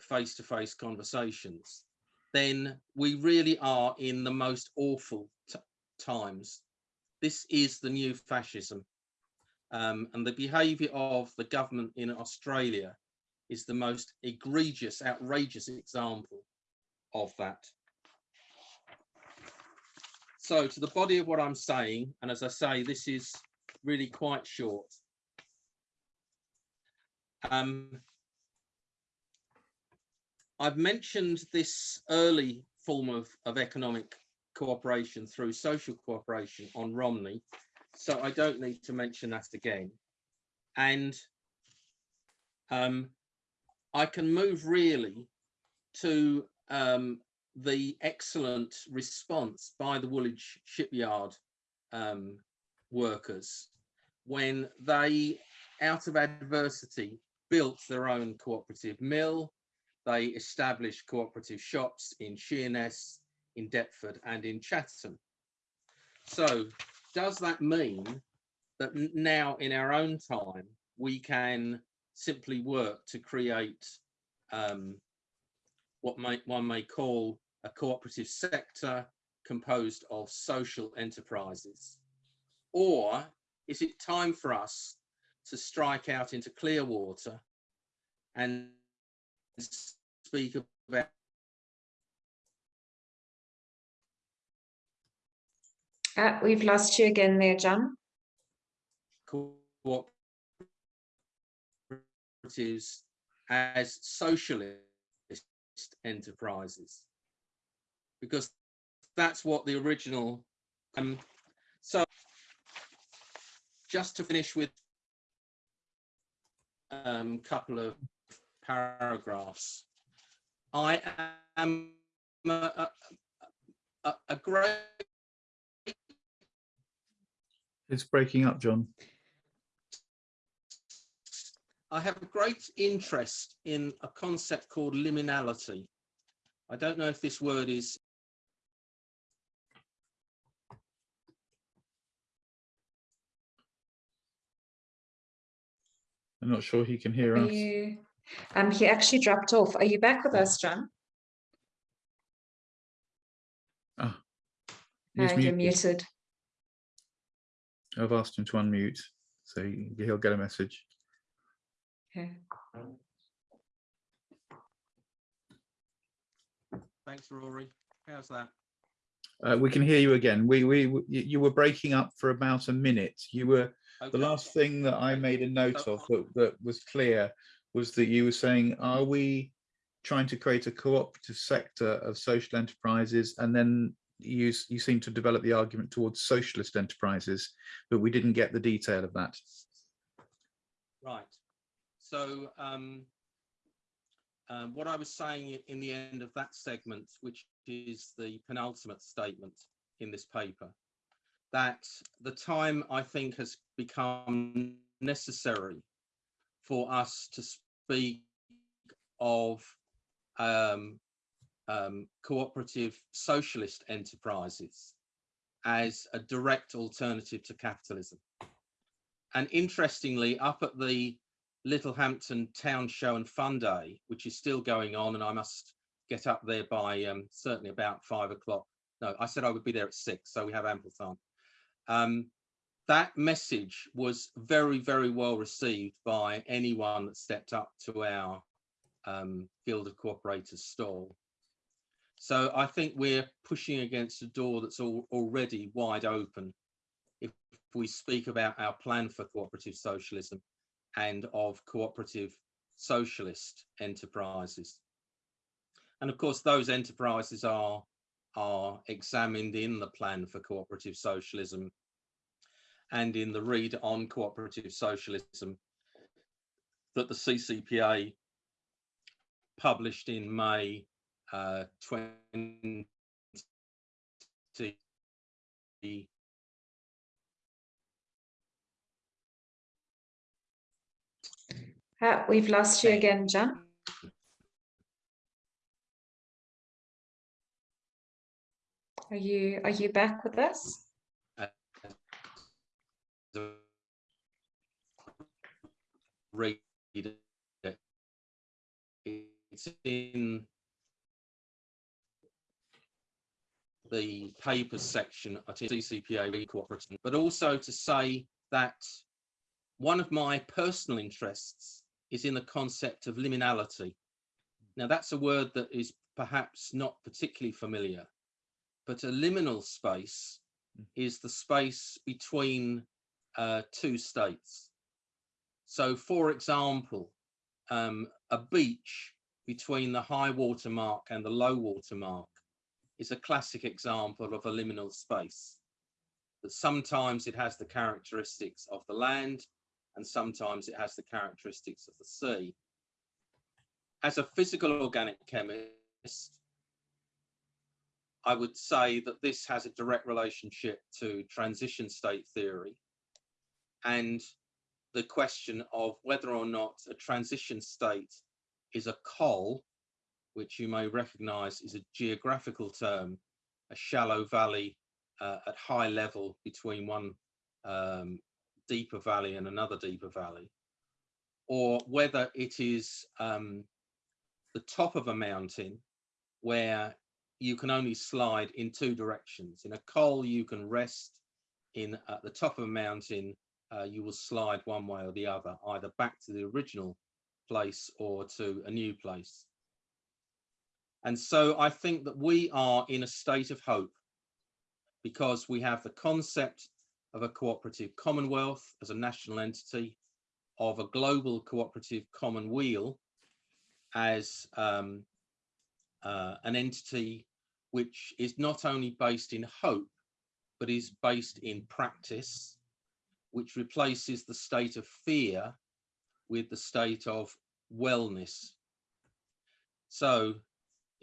face-to-face -face conversations, then we really are in the most awful times. This is the new fascism. Um, and the behaviour of the government in Australia is the most egregious, outrageous example of that. So to the body of what I'm saying, and as I say, this is really quite short. Um, I've mentioned this early form of, of economic cooperation through social cooperation on Romney, so I don't need to mention that again. And um, I can move really to um, the excellent response by the Woolwich shipyard um, workers when they, out of adversity, built their own cooperative mill. They established cooperative shops in Sheerness, in Deptford and in Chatham. So does that mean that now in our own time, we can simply work to create um, what one may call a cooperative sector composed of social enterprises? Or is it time for us to strike out into clear water and speak about Uh, we've lost you again there, John. cooperatives as socialist enterprises because that's what the original um so just to finish with a um, couple of paragraphs i am a, a, a great It's breaking up, John. I have a great interest in a concept called liminality. I don't know if this word is I'm not sure he can hear Are us. you, um, he actually dropped off. Are you back with us, John? He's Uh, you're muted. Muted. I've asked him to unmute, so he- he'll get a message. Okay. thanks rory how's that Uh, we can hear you again. We, we, you- you were breaking up for about a minute. You were, the last thing that I made a note of that, that was clear was that you were saying, are we trying to create a cooperative sector of social enterprises? And then you, you seem to develop the argument towards socialist enterprises, but we didn't get the detail of that. Right. So um, um, what I was saying in the end of that segment, which is the penultimate statement in this paper, that the time I think has become necessary for us to speak of um, um, cooperative socialist enterprises as a direct alternative to capitalism. And interestingly, up at the Littlehampton Town Show and Fun Day, which is still going on, and I must get up there by um, certainly about five o'clock. No, I said I would be there at six, so we have ample time. Um, that message was very, very well received by anyone that stepped up to our um, Guild of Cooperators stall. So I think we're pushing against a door that's al already wide open if we speak about our plan for cooperative socialism and of cooperative socialist enterprises. And of course, those enterprises are, are examined in the plan for cooperative socialism and in the read on cooperative socialism that the CCPA published in May uh, 20 Uh, we've lost you again, John. Are you are you back with us? read it. It's in the papers section at CCPA cooperative, but also to say that one of my personal interests is in the concept of liminality. Now that's a word that is perhaps not particularly familiar, but a liminal space is the space between uh, two states. So for example, um, a beach between the high water mark and the low water mark is a classic example of a liminal space. That sometimes it has the characteristics of the land and sometimes it has the characteristics of the sea. As a physical organic chemist, I would say that this has a direct relationship to transition state theory and the question of whether or not a transition state is a col, which you may recognize is a geographical term, a shallow valley uh, at high level between one um, deeper valley and another deeper valley, or whether it is um, the top of a mountain where you can only slide in two directions. In a col, you can rest in at the top of a mountain, uh, you will slide one way or the other, either back to the original place or to a new place. And so I think that we are in a state of hope because we have the concept of a cooperative commonwealth as a national entity, of a global cooperative commonweal as um, uh, an entity which is not only based in hope, but is based in practice, which replaces the state of fear with the state of wellness. So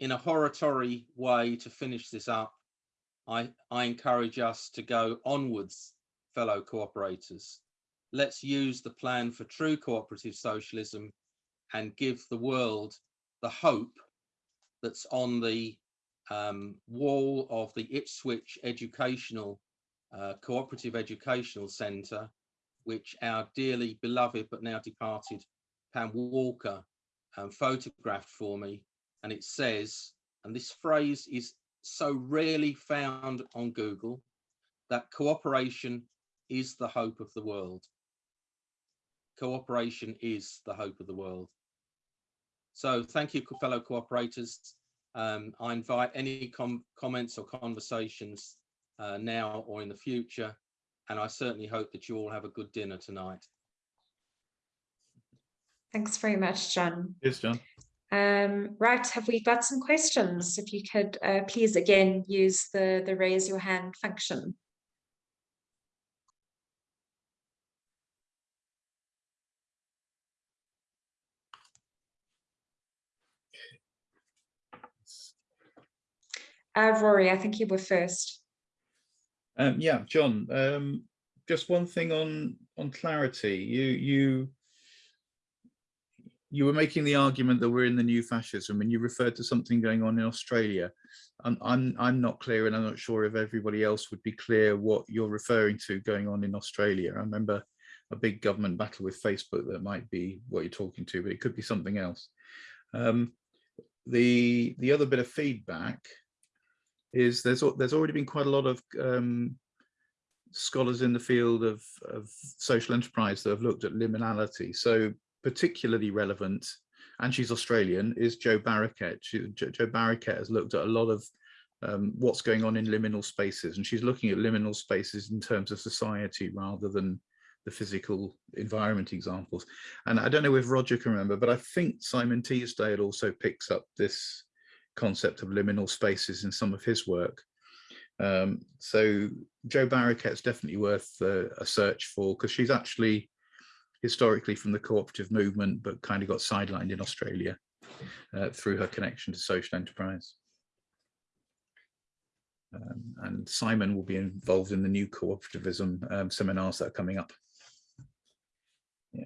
in a horatory way to finish this up, I, I encourage us to go onwards, fellow cooperators. Let's use the plan for true cooperative socialism and give the world the hope that's on the um, wall of the Ipswich Educational uh, Cooperative Educational Centre, which our dearly beloved but now departed Pam Walker um, photographed for me. And it says, and this phrase is so rarely found on Google, that cooperation is the hope of the world. Cooperation is the hope of the world. So thank you, fellow cooperators. Um, I invite any com comments or conversations uh, now or in the future, and I certainly hope that you all have a good dinner tonight. Thanks very much, John. Yes, John. Um, right, have we got some questions? If you could uh, please again use the, the raise your hand function. Uh, Rory, I think you were first. Um, yeah, John. Um, just one thing on on clarity. You you you were making the argument that we're in the new fascism, and you referred to something going on in Australia. I'm I'm I'm not clear, and I'm not sure if everybody else would be clear what you're referring to going on in Australia. I remember a big government battle with Facebook that might be what you're talking to, but it could be something else. Um, the the other bit of feedback is there's there's already been quite a lot of um, scholars in the field of, of social enterprise that have looked at liminality. So particularly relevant, and she's Australian, is Jo Barraket. She, Jo, Jo Barraket has looked at a lot of um, what's going on in liminal spaces, and she's looking at liminal spaces in terms of society rather than the physical environment examples. And I don't know if Roger can remember, but I think Simon Teasdale also picks up this concept of liminal spaces in some of his work. Um, so Jo Barraket's definitely worth uh, a search for because she's actually historically from the cooperative movement, but kind of got sidelined in Australia uh, through her connection to social enterprise. Um, and Simon will be involved in the new cooperativism um, seminars that are coming up. Yeah.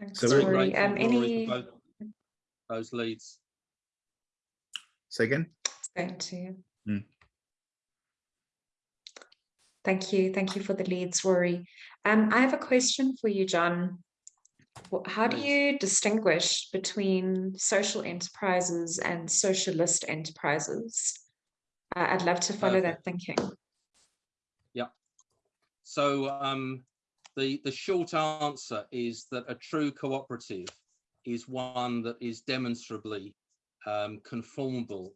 Thanks, So we're- Rory. Grateful, Um, any, for Those leads. Say again? thank you. Mm. Thank you. Thank you for the leads, Rory. Um, I have a question for you, John. How do you distinguish between social enterprises and socialist enterprises? Uh, I'd love to follow that thinking. Yeah. So um, the, the short answer is that a true cooperative is one that is demonstrably um, conformable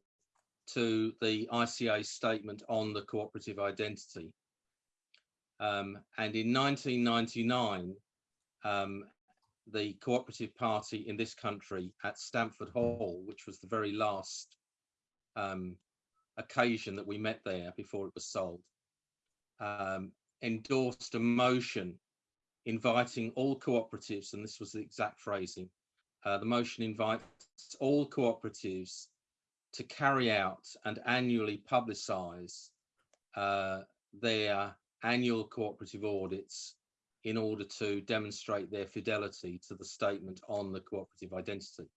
to the ICA statement on the cooperative identity. Um, and in 1999, um, the Cooperative Party in this country at Stanford Hall, which was the very last um, occasion that we met there before it was sold, um, endorsed a motion inviting all cooperatives, and this was the exact phrasing, uh, the motion invites all cooperatives to carry out and annually publicise uh, their annual cooperative audits in order to demonstrate their fidelity to the statement on the cooperative identity.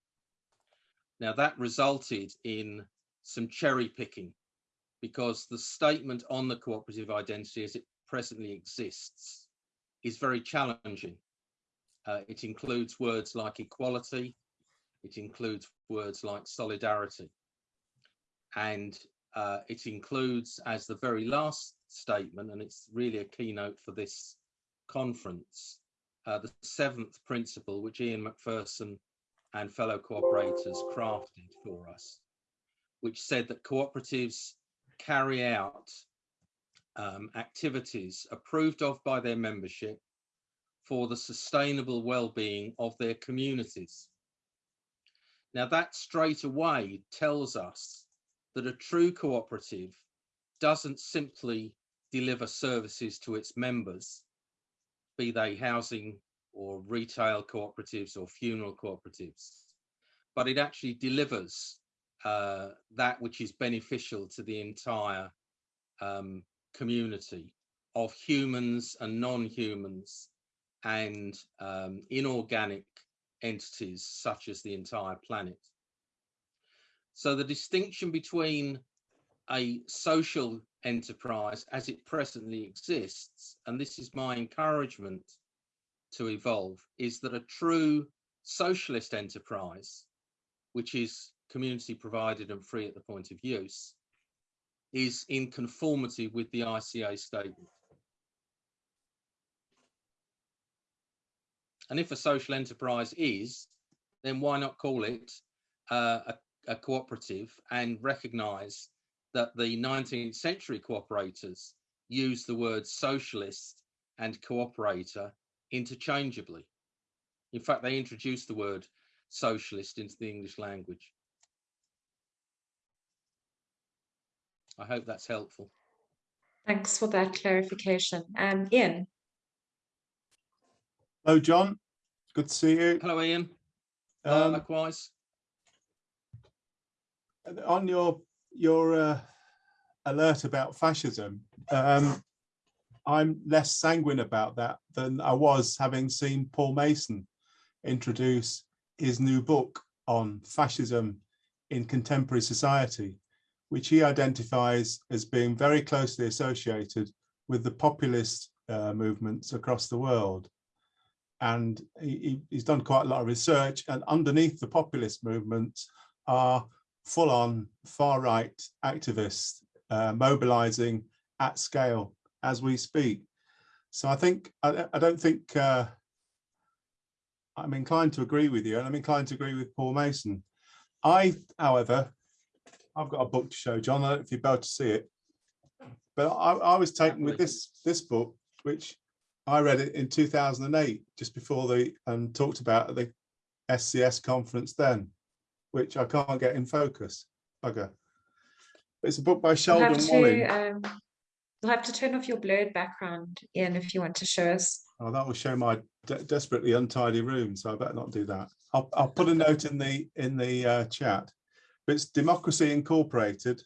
Now that resulted in some cherry picking because the statement on the cooperative identity as it presently exists is very challenging. Uh, it includes words like equality, it includes words like solidarity, and uh, it includes as the very last statement, and it's really a keynote for this conference, uh, the seventh principle which Ian MacPherson and fellow cooperators crafted for us, which said that cooperatives carry out um, activities approved of by their membership for the sustainable well-being of their communities. Now that straight away tells us that a true cooperative doesn't simply deliver services to its members, be they housing or retail cooperatives or funeral cooperatives, but it actually delivers uh, that which is beneficial to the entire um, community of humans and non-humans and um, inorganic entities such as the entire planet. So the distinction between a social enterprise as it presently exists, and this is my encouragement to evolve, is that a true socialist enterprise, which is community provided and free at the point of use, is in conformity with the ICA statement. And if a social enterprise is, then why not call it uh, a, a cooperative and recognise that the 19th century cooperators used the words socialist and cooperator interchangeably. In fact, they introduced the word socialist into the English language. I hope that's helpful. Thanks for that clarification. Um, Ian, Hello, John. Good to see you. Hello, Ian. Um, Likewise. On your your uh, alert about fascism, um, I'm less sanguine about that than I was having seen Paul Mason introduce his new book on fascism in contemporary society, which he identifies as being very closely associated with the populist uh, movements across the world. And he, he- he's done quite a lot of research and underneath the populist movements are full-on far-right activists uh, mobilizing at scale as we speak. So I think, I, I don't think, uh, I'm inclined to agree with you and I'm inclined to agree with Paul Mason. I, however, I've got a book to show John, I don't know if you're about to see it. But I, I was taken with this, this book, which I read it in 2008, just before the, and talked about at the SCS conference then, which I can't get in focus. Bugger. It's a book by Sheldon have Wolin. um, you'll have to turn off your blurred background, Ian, if you want to show us. Oh, that will show my de- desperately untidy room, so I better not do that. I'll, I'll put a note in the, in the uh, chat. But it's Democracy Incorporated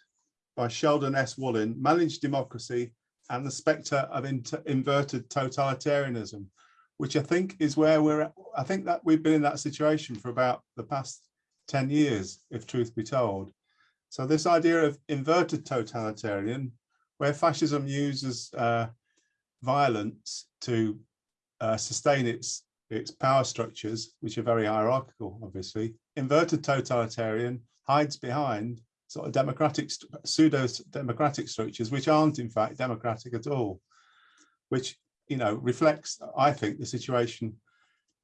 by Sheldon S. Wolin, Managed Democracy and the Spectre of Inverted Totalitarianism, which I think is where we're at. I think that we've been in that situation for about the past 10 years, if truth be told. So this idea of inverted totalitarian, where fascism uses uh, violence to uh, sustain its its power structures, which are very hierarchical, obviously. Inverted totalitarian hides behind sort of democratic, pseudo-democratic structures, which aren't in fact democratic at all, which, you know, reflects, I think, the situation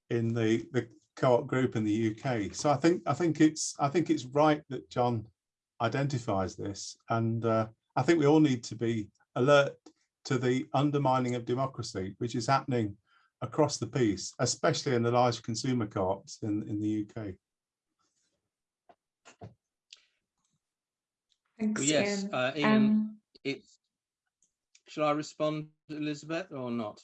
in the, the co-op group in the UK. So I think, I think it's, I think it's right that John identifies this. And uh, I think we all need to be alert to the undermining of democracy, which is happening across the piece, especially in the large consumer co-ops in, in the UK. Thanks, Well, yes, Ian. uh, Ian, Um, it's, shall I respond, Elizabeth, or not?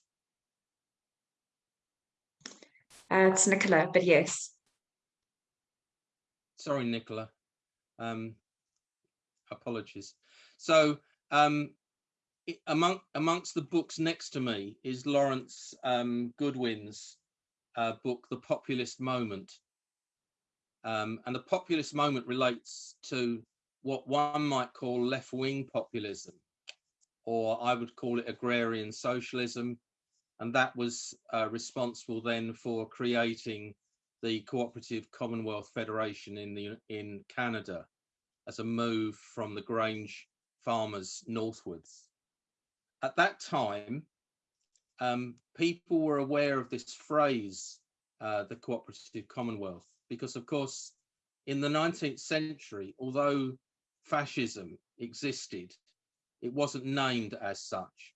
Uh, it's Nicola, but yes. Sorry, Nicola. Um, apologies. So, um, among amongst the books next to me is Lawrence um, Goodwyn's uh, book, The Populist Moment. Um, and the populist moment relates to what one might call left-wing populism, or I would call it agrarian socialism. And that was uh, responsible then for creating the Cooperative Commonwealth Federation in the in Canada as a move from the Grange farmers northwards. At that time, um, people were aware of this phrase, uh, the Cooperative Commonwealth, because of course, in the 19th century, although fascism existed, it wasn't named as such.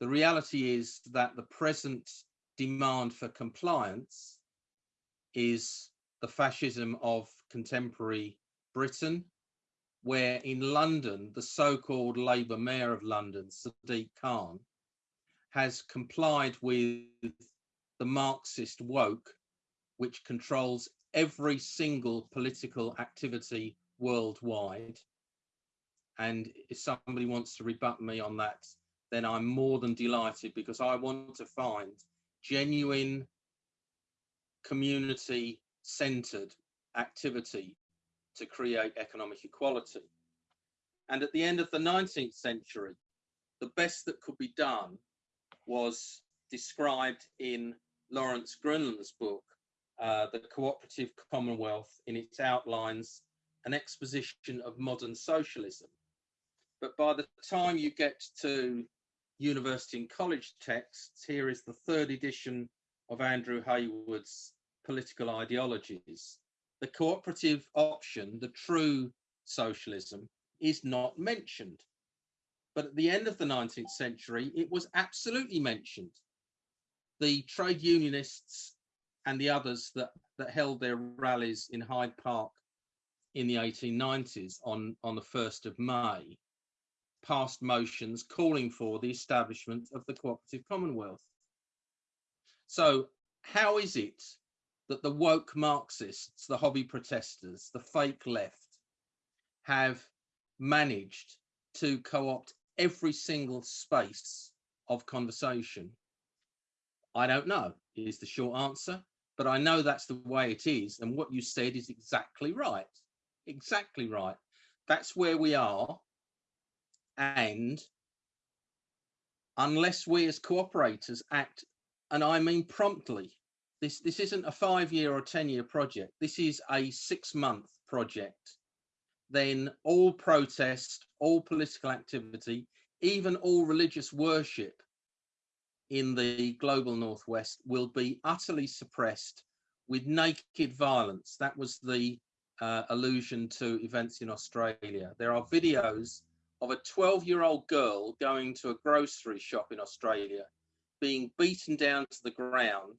The reality is that the present demand for compliance is the fascism of contemporary Britain, where in London, the so-called Labour Mayor of London, Sadiq Khan, has complied with the Marxist woke, which controls every single political activity worldwide. And if somebody wants to rebut me on that, then I'm more than delighted because I want to find genuine community centered activity to create economic equality. And at the end of the 19th century, the best that could be done was described in Lawrence Gronlund's book, uh, The Cooperative Commonwealth, in its outlines, an exposition of modern socialism. But by the time you get to university and college texts, here is the third edition of Andrew Heywood's Political Ideologies. The cooperative option, the true socialism, is not mentioned. But at the end of the 19th century, it was absolutely mentioned. The trade unionists and the others that, that held their rallies in Hyde Park in the 1890s on, on the 1st of May passed motions calling for the establishment of the cooperative commonwealth. So how is it that the woke Marxists, the hobby protesters, the fake left have managed to co-opt every single space of conversation? I don't know is the short answer, but I know that's the way it is. And what you said is exactly right. Exactly right. That's where we are. And unless we as cooperators act, and I mean promptly, this, this isn't a five year or 10 year project, this is a six month project, then all protest, all political activity, even all religious worship in the global northwest will be utterly suppressed with naked violence. That was the uh, allusion to events in Australia. There are videos of a 12 year old girl going to a grocery shop in Australia being beaten down to the ground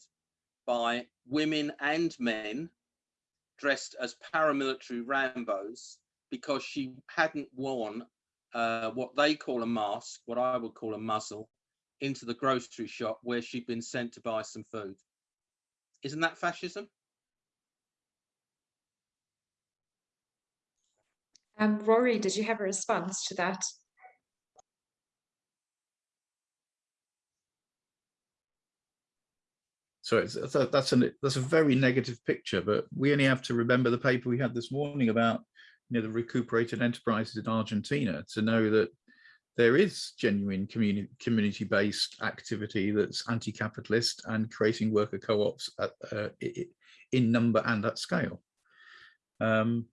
by women and men dressed as paramilitary Rambos because she hadn't worn uh, what they call a mask, what I would call a muzzle, into the grocery shop where she'd been sent to buy some food. Isn't that fascism? Um, Rory, did you have a response to that? So that's, an, that's a very negative picture, but we only have to remember the paper we had this morning about you know, the recuperated enterprises in Argentina to know that there is genuine community community-based activity that's anti-capitalist and creating worker co-ops uh, in number and at scale. Um,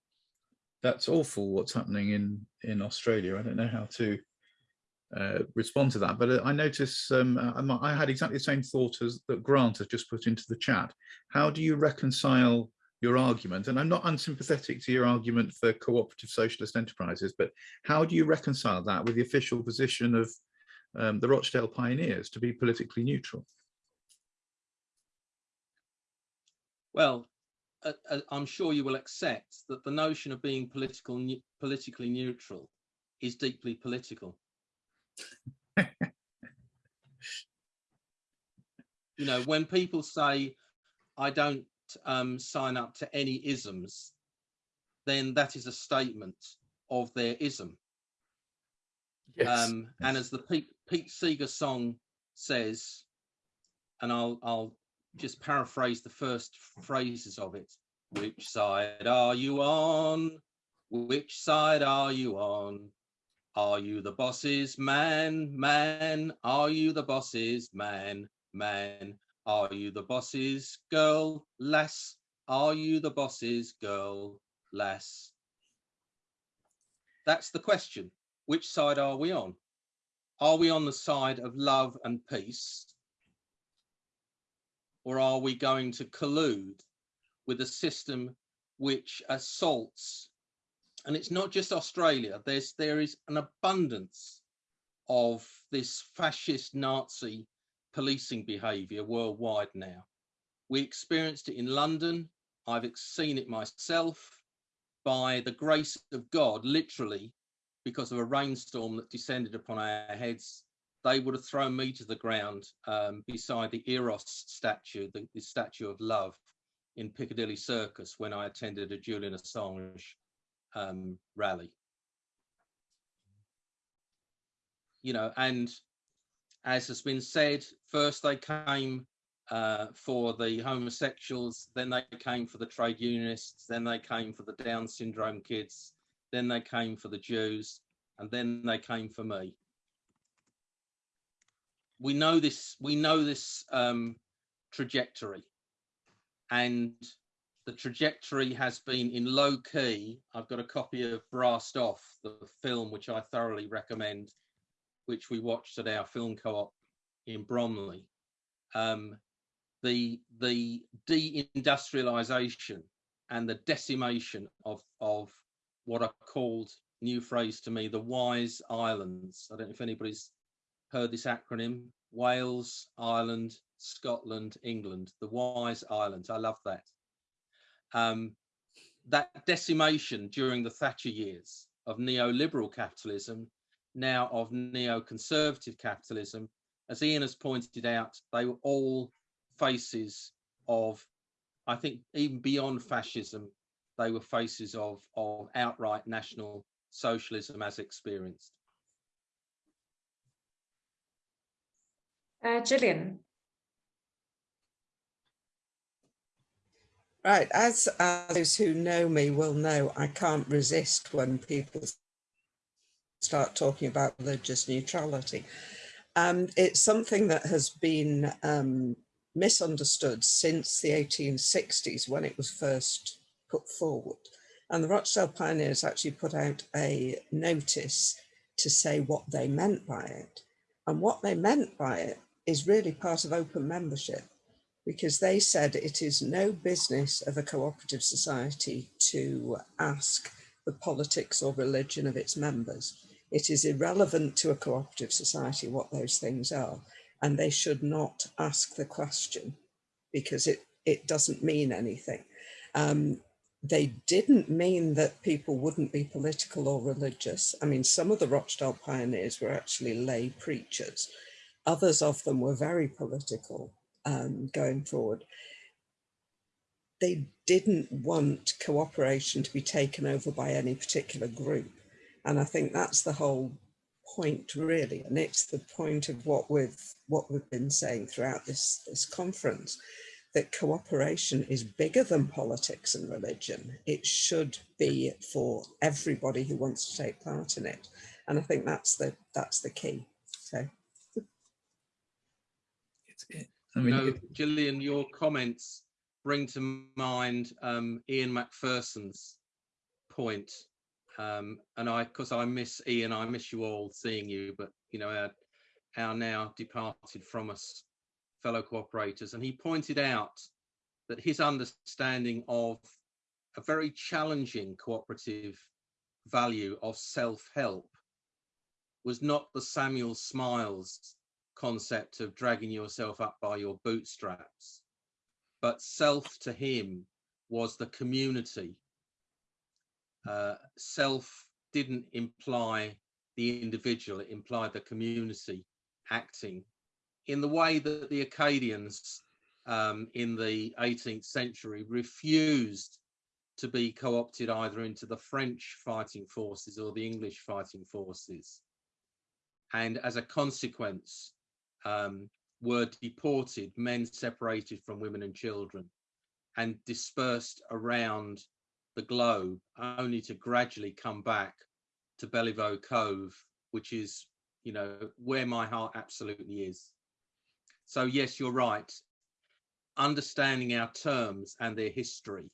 that's awful what's happening in in Australia. I don't know how to uh, respond to that, but uh, I notice um, uh, I had exactly the same thought as that Grant has just put into the chat. How do you reconcile your argument, and I'm not unsympathetic to your argument for cooperative socialist enterprises, but how do you reconcile that with the official position of um, the Rochdale Pioneers to be politically neutral? Well, uh, I'm sure you will accept that the notion of being political, ne politically neutral is deeply political. you know, when people say, I don't um, sign up to any isms, then that is a statement of their ism. Yes. Um, yes. And as the Pete, Pete Seeger song says, and I'll, I'll just paraphrase the first phrases of it. Which side are you on? Which side are you on? Are you the boss's man, man? Are you the boss's man, man? Are you the boss's girl, lass? Are you the boss's girl, lass? That's the question. Which side are we on? Are we on the side of love and peace? Or are we going to collude with a system which assaults, and it's not just Australia, there's, there is an abundance of this fascist Nazi policing behavior worldwide now. We experienced it in London. I've seen it myself by the grace of God, literally, because of a rainstorm that descended upon our heads. They would have thrown me to the ground um, beside the Eros statue, the, the statue of love in Piccadilly Circus when I attended a Julian Assange um, rally. You know, and as has been said, first they came uh, for the homosexuals, then they came for the trade unionists, then they came for the Down syndrome kids, then they came for the Jews, and then they came for me. We know this. We know this um, trajectory, and the trajectory has been in low key. I've got a copy of Brassed Off, the film, which I thoroughly recommend which we watched at our film co-op in Bromley, um, the the deindustrialization and the decimation of of what are called new phrase to me the wise islands i don't know if anybody's heard this acronym wales ireland scotland england the wise islands i love that um, that decimation during the thatcher years of neoliberal capitalism now of neoconservative capitalism. As Ian has pointed out, they were all faces of, I think, even beyond fascism, they were faces of, of outright national socialism as experienced. Uh, Gillian. Right, as, as those who know me will know, I can't resist when people start talking about religious neutrality. Um, it's something that has been um, misunderstood since the 1860s when it was first put forward. And the Rochdale Pioneers actually put out a notice to say what they meant by it. And what they meant by it is really part of open membership because they said it is no business of a cooperative society to ask the politics or religion of its members. It is irrelevant to a cooperative society what those things are, and they should not ask the question because it, it doesn't mean anything. Um, they didn't mean that people wouldn't be political or religious. I mean, some of the Rochdale pioneers were actually lay preachers. Others of them were very political um, going forward. They didn't want cooperation to be taken over by any particular group. And I think that's the whole point really. And it's the point of what we've, what we've been saying throughout this, this conference that cooperation is bigger than politics and religion. It should be for everybody who wants to take part in it. And I think that's the that's the key. So I mean, no, Gillian, your comments bring to mind um, Ian MacPherson's point. Um, and I, because I miss Ian, I miss you all seeing you, but you know, our, our now departed from us fellow cooperators. And he pointed out that his understanding of a very challenging cooperative value of self-help was not the Samuel Smiles concept of dragging yourself up by your bootstraps, but self to him was the community. Uh, self didn't imply the individual, it implied the community acting in the way that the Acadians um, in the 18th century refused to be co-opted either into the French fighting forces or the English fighting forces. And as a consequence, um, were deported, men separated from women and children, and dispersed around the globe, only to gradually come back to Bellevue Cove, which is, you know, where my heart absolutely is. So yes, you're right. Understanding our terms and their history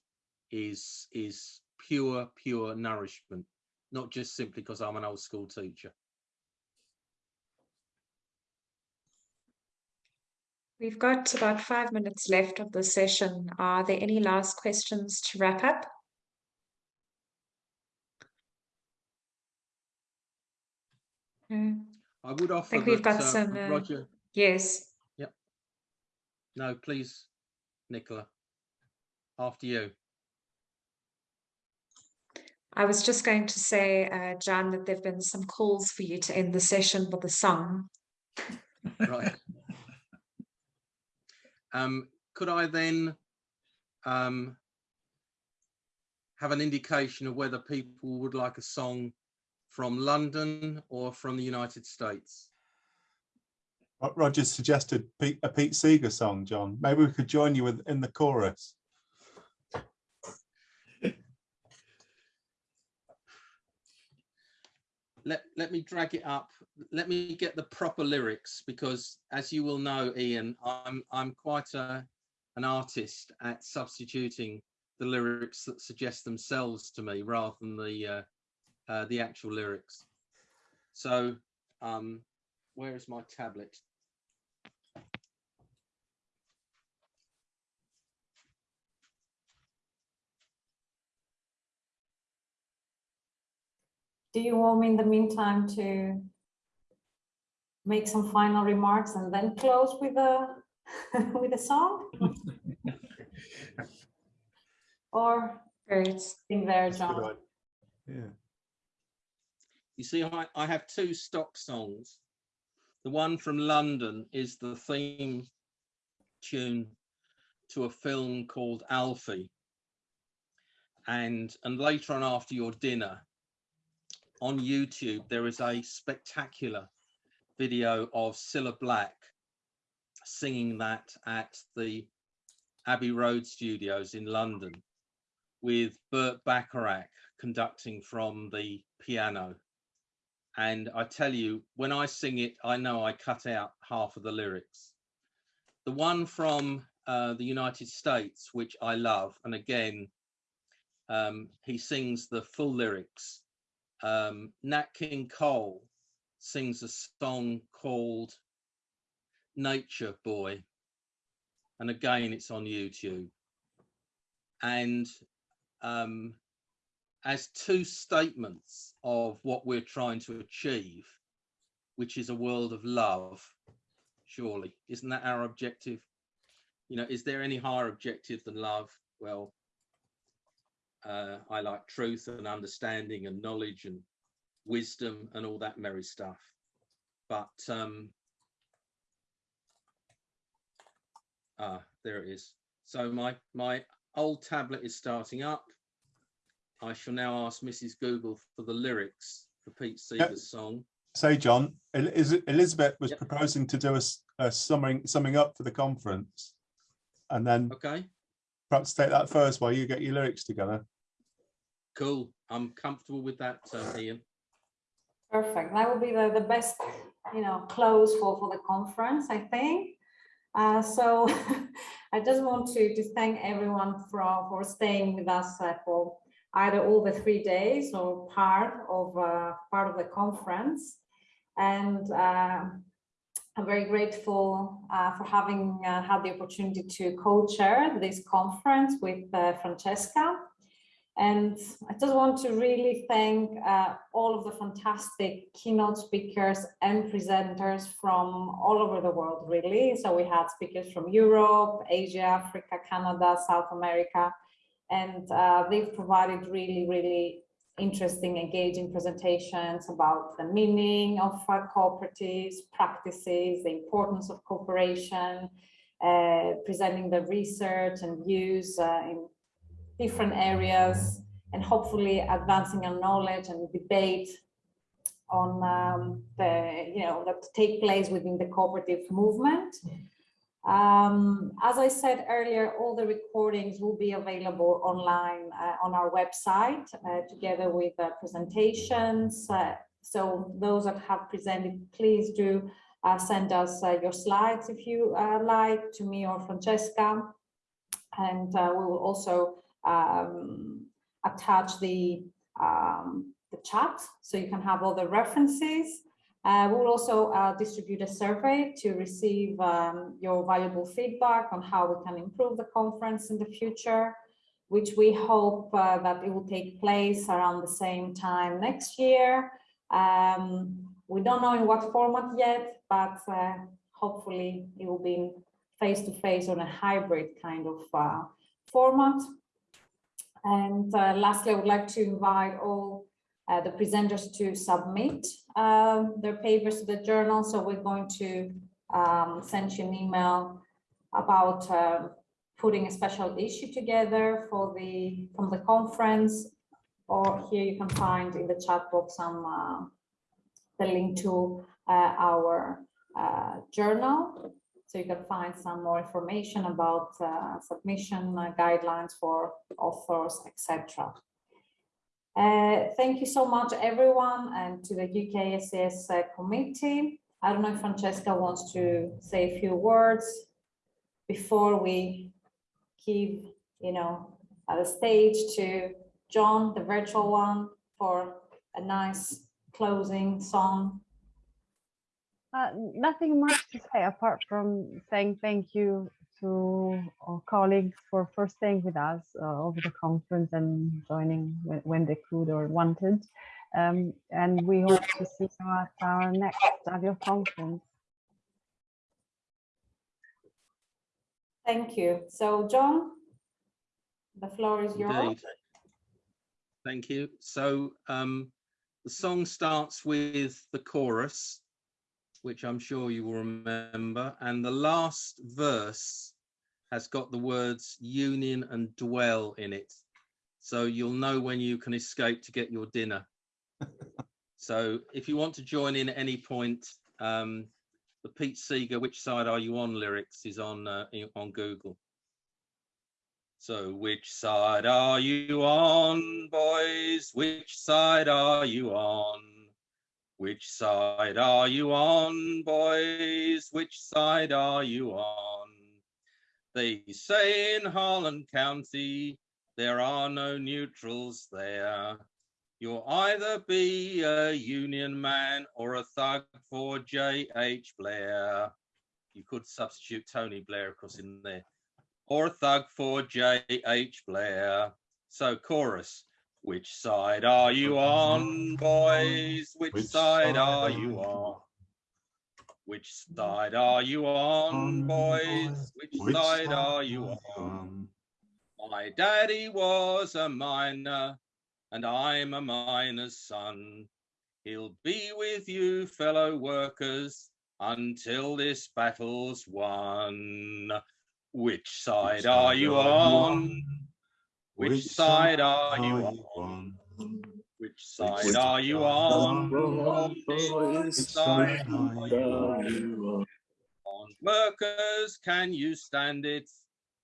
is is pure, pure nourishment, not just simply because I'm an old school teacher. We've got about five minutes left of the session. Are there any last questions to wrap up? No. I would offer I think we've that, got uh, some, uh, Roger. Yes, Yep. No, please, Nicola. After you. I was just going to say, uh, John, that there've been some calls for you to end the session with a song. Right. um, could I then um, have an indication of whether people would like a song from London or from the United States? Ro- Roger suggested Pete, a Pete Seeger song, John. Maybe we could join you with in the chorus. Let let me drag it up. Let me get the proper lyrics because as you will know ian i'm i'm quite a an artist at substituting the lyrics that suggest themselves to me rather than the uh, uh the actual lyrics. So um where is my tablet Do you want me in the meantime to make some final remarks and then close with a with a song? Or Great. in there, That's a good John? Yeah. You see, I, I have two stock songs. The one from London is the theme tune to a film called Alfie. And and later on after your dinner on YouTube, there is a spectacular video of Cilla Black singing that at the Abbey Road Studios in London with Burt Bacharach conducting from the piano. And I tell you, when I sing it, I know I cut out half of the lyrics. The one from uh, the United States, which I love, and again, um, he sings the full lyrics. Um, Nat King Cole sings a song called Nature Boy. And again, it's on YouTube. And um, as two statements of what we're trying to achieve, which is a world of love, surely. Isn't that our objective? You know, is there any higher objective than love? Well, uh, I like truth and understanding and knowledge and wisdom and all that merry stuff. But um, ah, there it is. So my my old tablet is starting up. I shall now ask Mrs. Google for the lyrics for Pete Seeger's song. Say, John, is Elizabeth was Yep. proposing to do a, a summing, summing up for the conference. And then Okay, perhaps take that first while you get your lyrics together. cool. I'm comfortable with that, uh, Ian. Perfect. That would be the, the best, you know, close for, for the conference, I think. Uh, so I just want to, to thank everyone for, for staying with us uh, for either all the three days or part of, uh, part of the conference. And uh, I'm very grateful uh, for having uh, had the opportunity to co-chair this conference with uh, Francesca. And I just want to really thank uh, all of the fantastic keynote speakers and presenters from all over the world, really. So we had speakers from Europe, Asia, Africa, Canada, South America, and uh, they've provided really, really interesting, engaging presentations about the meaning of cooperatives, practices, the importance of cooperation, uh, presenting the research and views uh, in different areas and hopefully advancing our knowledge and debate on um, the, you know, that take place within the cooperative movement. Um, as I said earlier, all the recordings will be available online uh, on our website uh, together with uh, presentations. Uh, so those that have presented, please do uh, send us uh, your slides if you like to me or Francesca. And we will also um, attach the, um, the chat so you can have all the references. Uh, we'll also uh, distribute a survey to receive um, your valuable feedback on how we can improve the conference in the future, which we hope uh, that it will take place around the same time next year. Um, we don't know in what format yet, but uh, hopefully it will be face-to-face -face on a hybrid kind of uh, format. And uh, lastly, I would like to invite all uh, the presenters to submit uh, their papers to the journal. So we're going to um, send you an email about uh, putting a special issue together for the from the conference. Or here you can find in the chat box some uh, the link to uh, our uh, journal. So you can find some more information about submission guidelines for authors, etc. Uh, thank you so much, everyone, and to the UKSS uh, committee. I don't know if Francesca wants to say a few words before we give, you know, uh, the stage to John, the virtual one, for a nice closing song. Uh, nothing much to say apart from saying thank you to our colleagues for, for staying with us uh, over the conference and joining when, when they could or wanted. Um, and we hope to see you at our next annual conference. Thank you. So John, the floor is yours. Indeed. Thank you. So um, the song starts with the chorus, which I'm sure you will remember, and the last verse has got the words union and dwell in it. So you'll know when you can escape to get your dinner. so if you want to join in at any point, um, the Pete Seeger "Which Side Are You On" lyrics is on uh, on Google. So which side are you on, boys? Which side are you on? Which side are you on, boys? Which side are you on? They say in Harlan County there are no neutrals there. You'll either be a union man or a thug for J.H. Blair. You could substitute Tony Blair, of course, in there. Or a thug for J.H. Blair. So, chorus. Which side are you on, boys? Which, Which side, side are you on? Which side are you on, boys? Which, Which side are you on? on? My daddy was a miner, and I'm a miner's son. He'll be with you, fellow workers, until this battle's won. Which side are you on? Which side are you on? Which side are you on? boys? Which side are you on? Workers, can you stand it?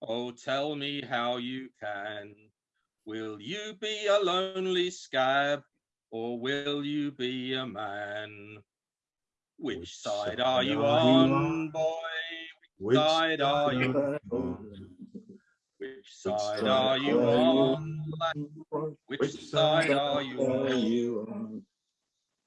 Oh, tell me how you can. Will you be a lonely scab or will you be a man? Which side are you on, boy? Which side are you on? Which side are you on? Which side are you on?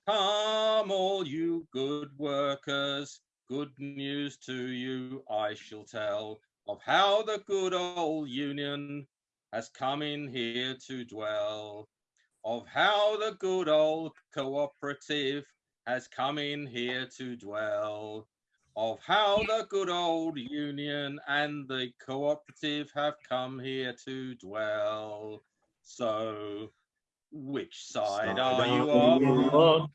Come, all you good workers, good news to you I shall tell of how the good old Union has come in here to dwell, of how the good old cooperative has come in here to dwell, of how the good old Union and the cooperative have come here to dwell. So, which side are you on?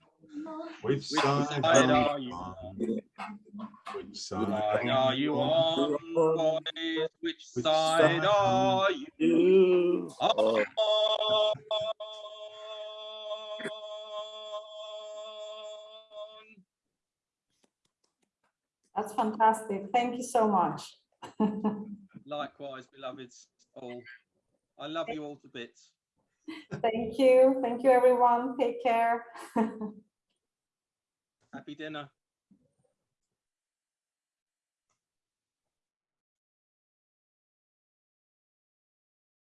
Which Which side side are are you you on? Which side side are you on, boys? Which Which side side are you You on? That's fantastic. Thank you so much. Likewise, beloveds all. I love you all to bits. Thank you. Thank you, everyone. Take care. Happy dinner.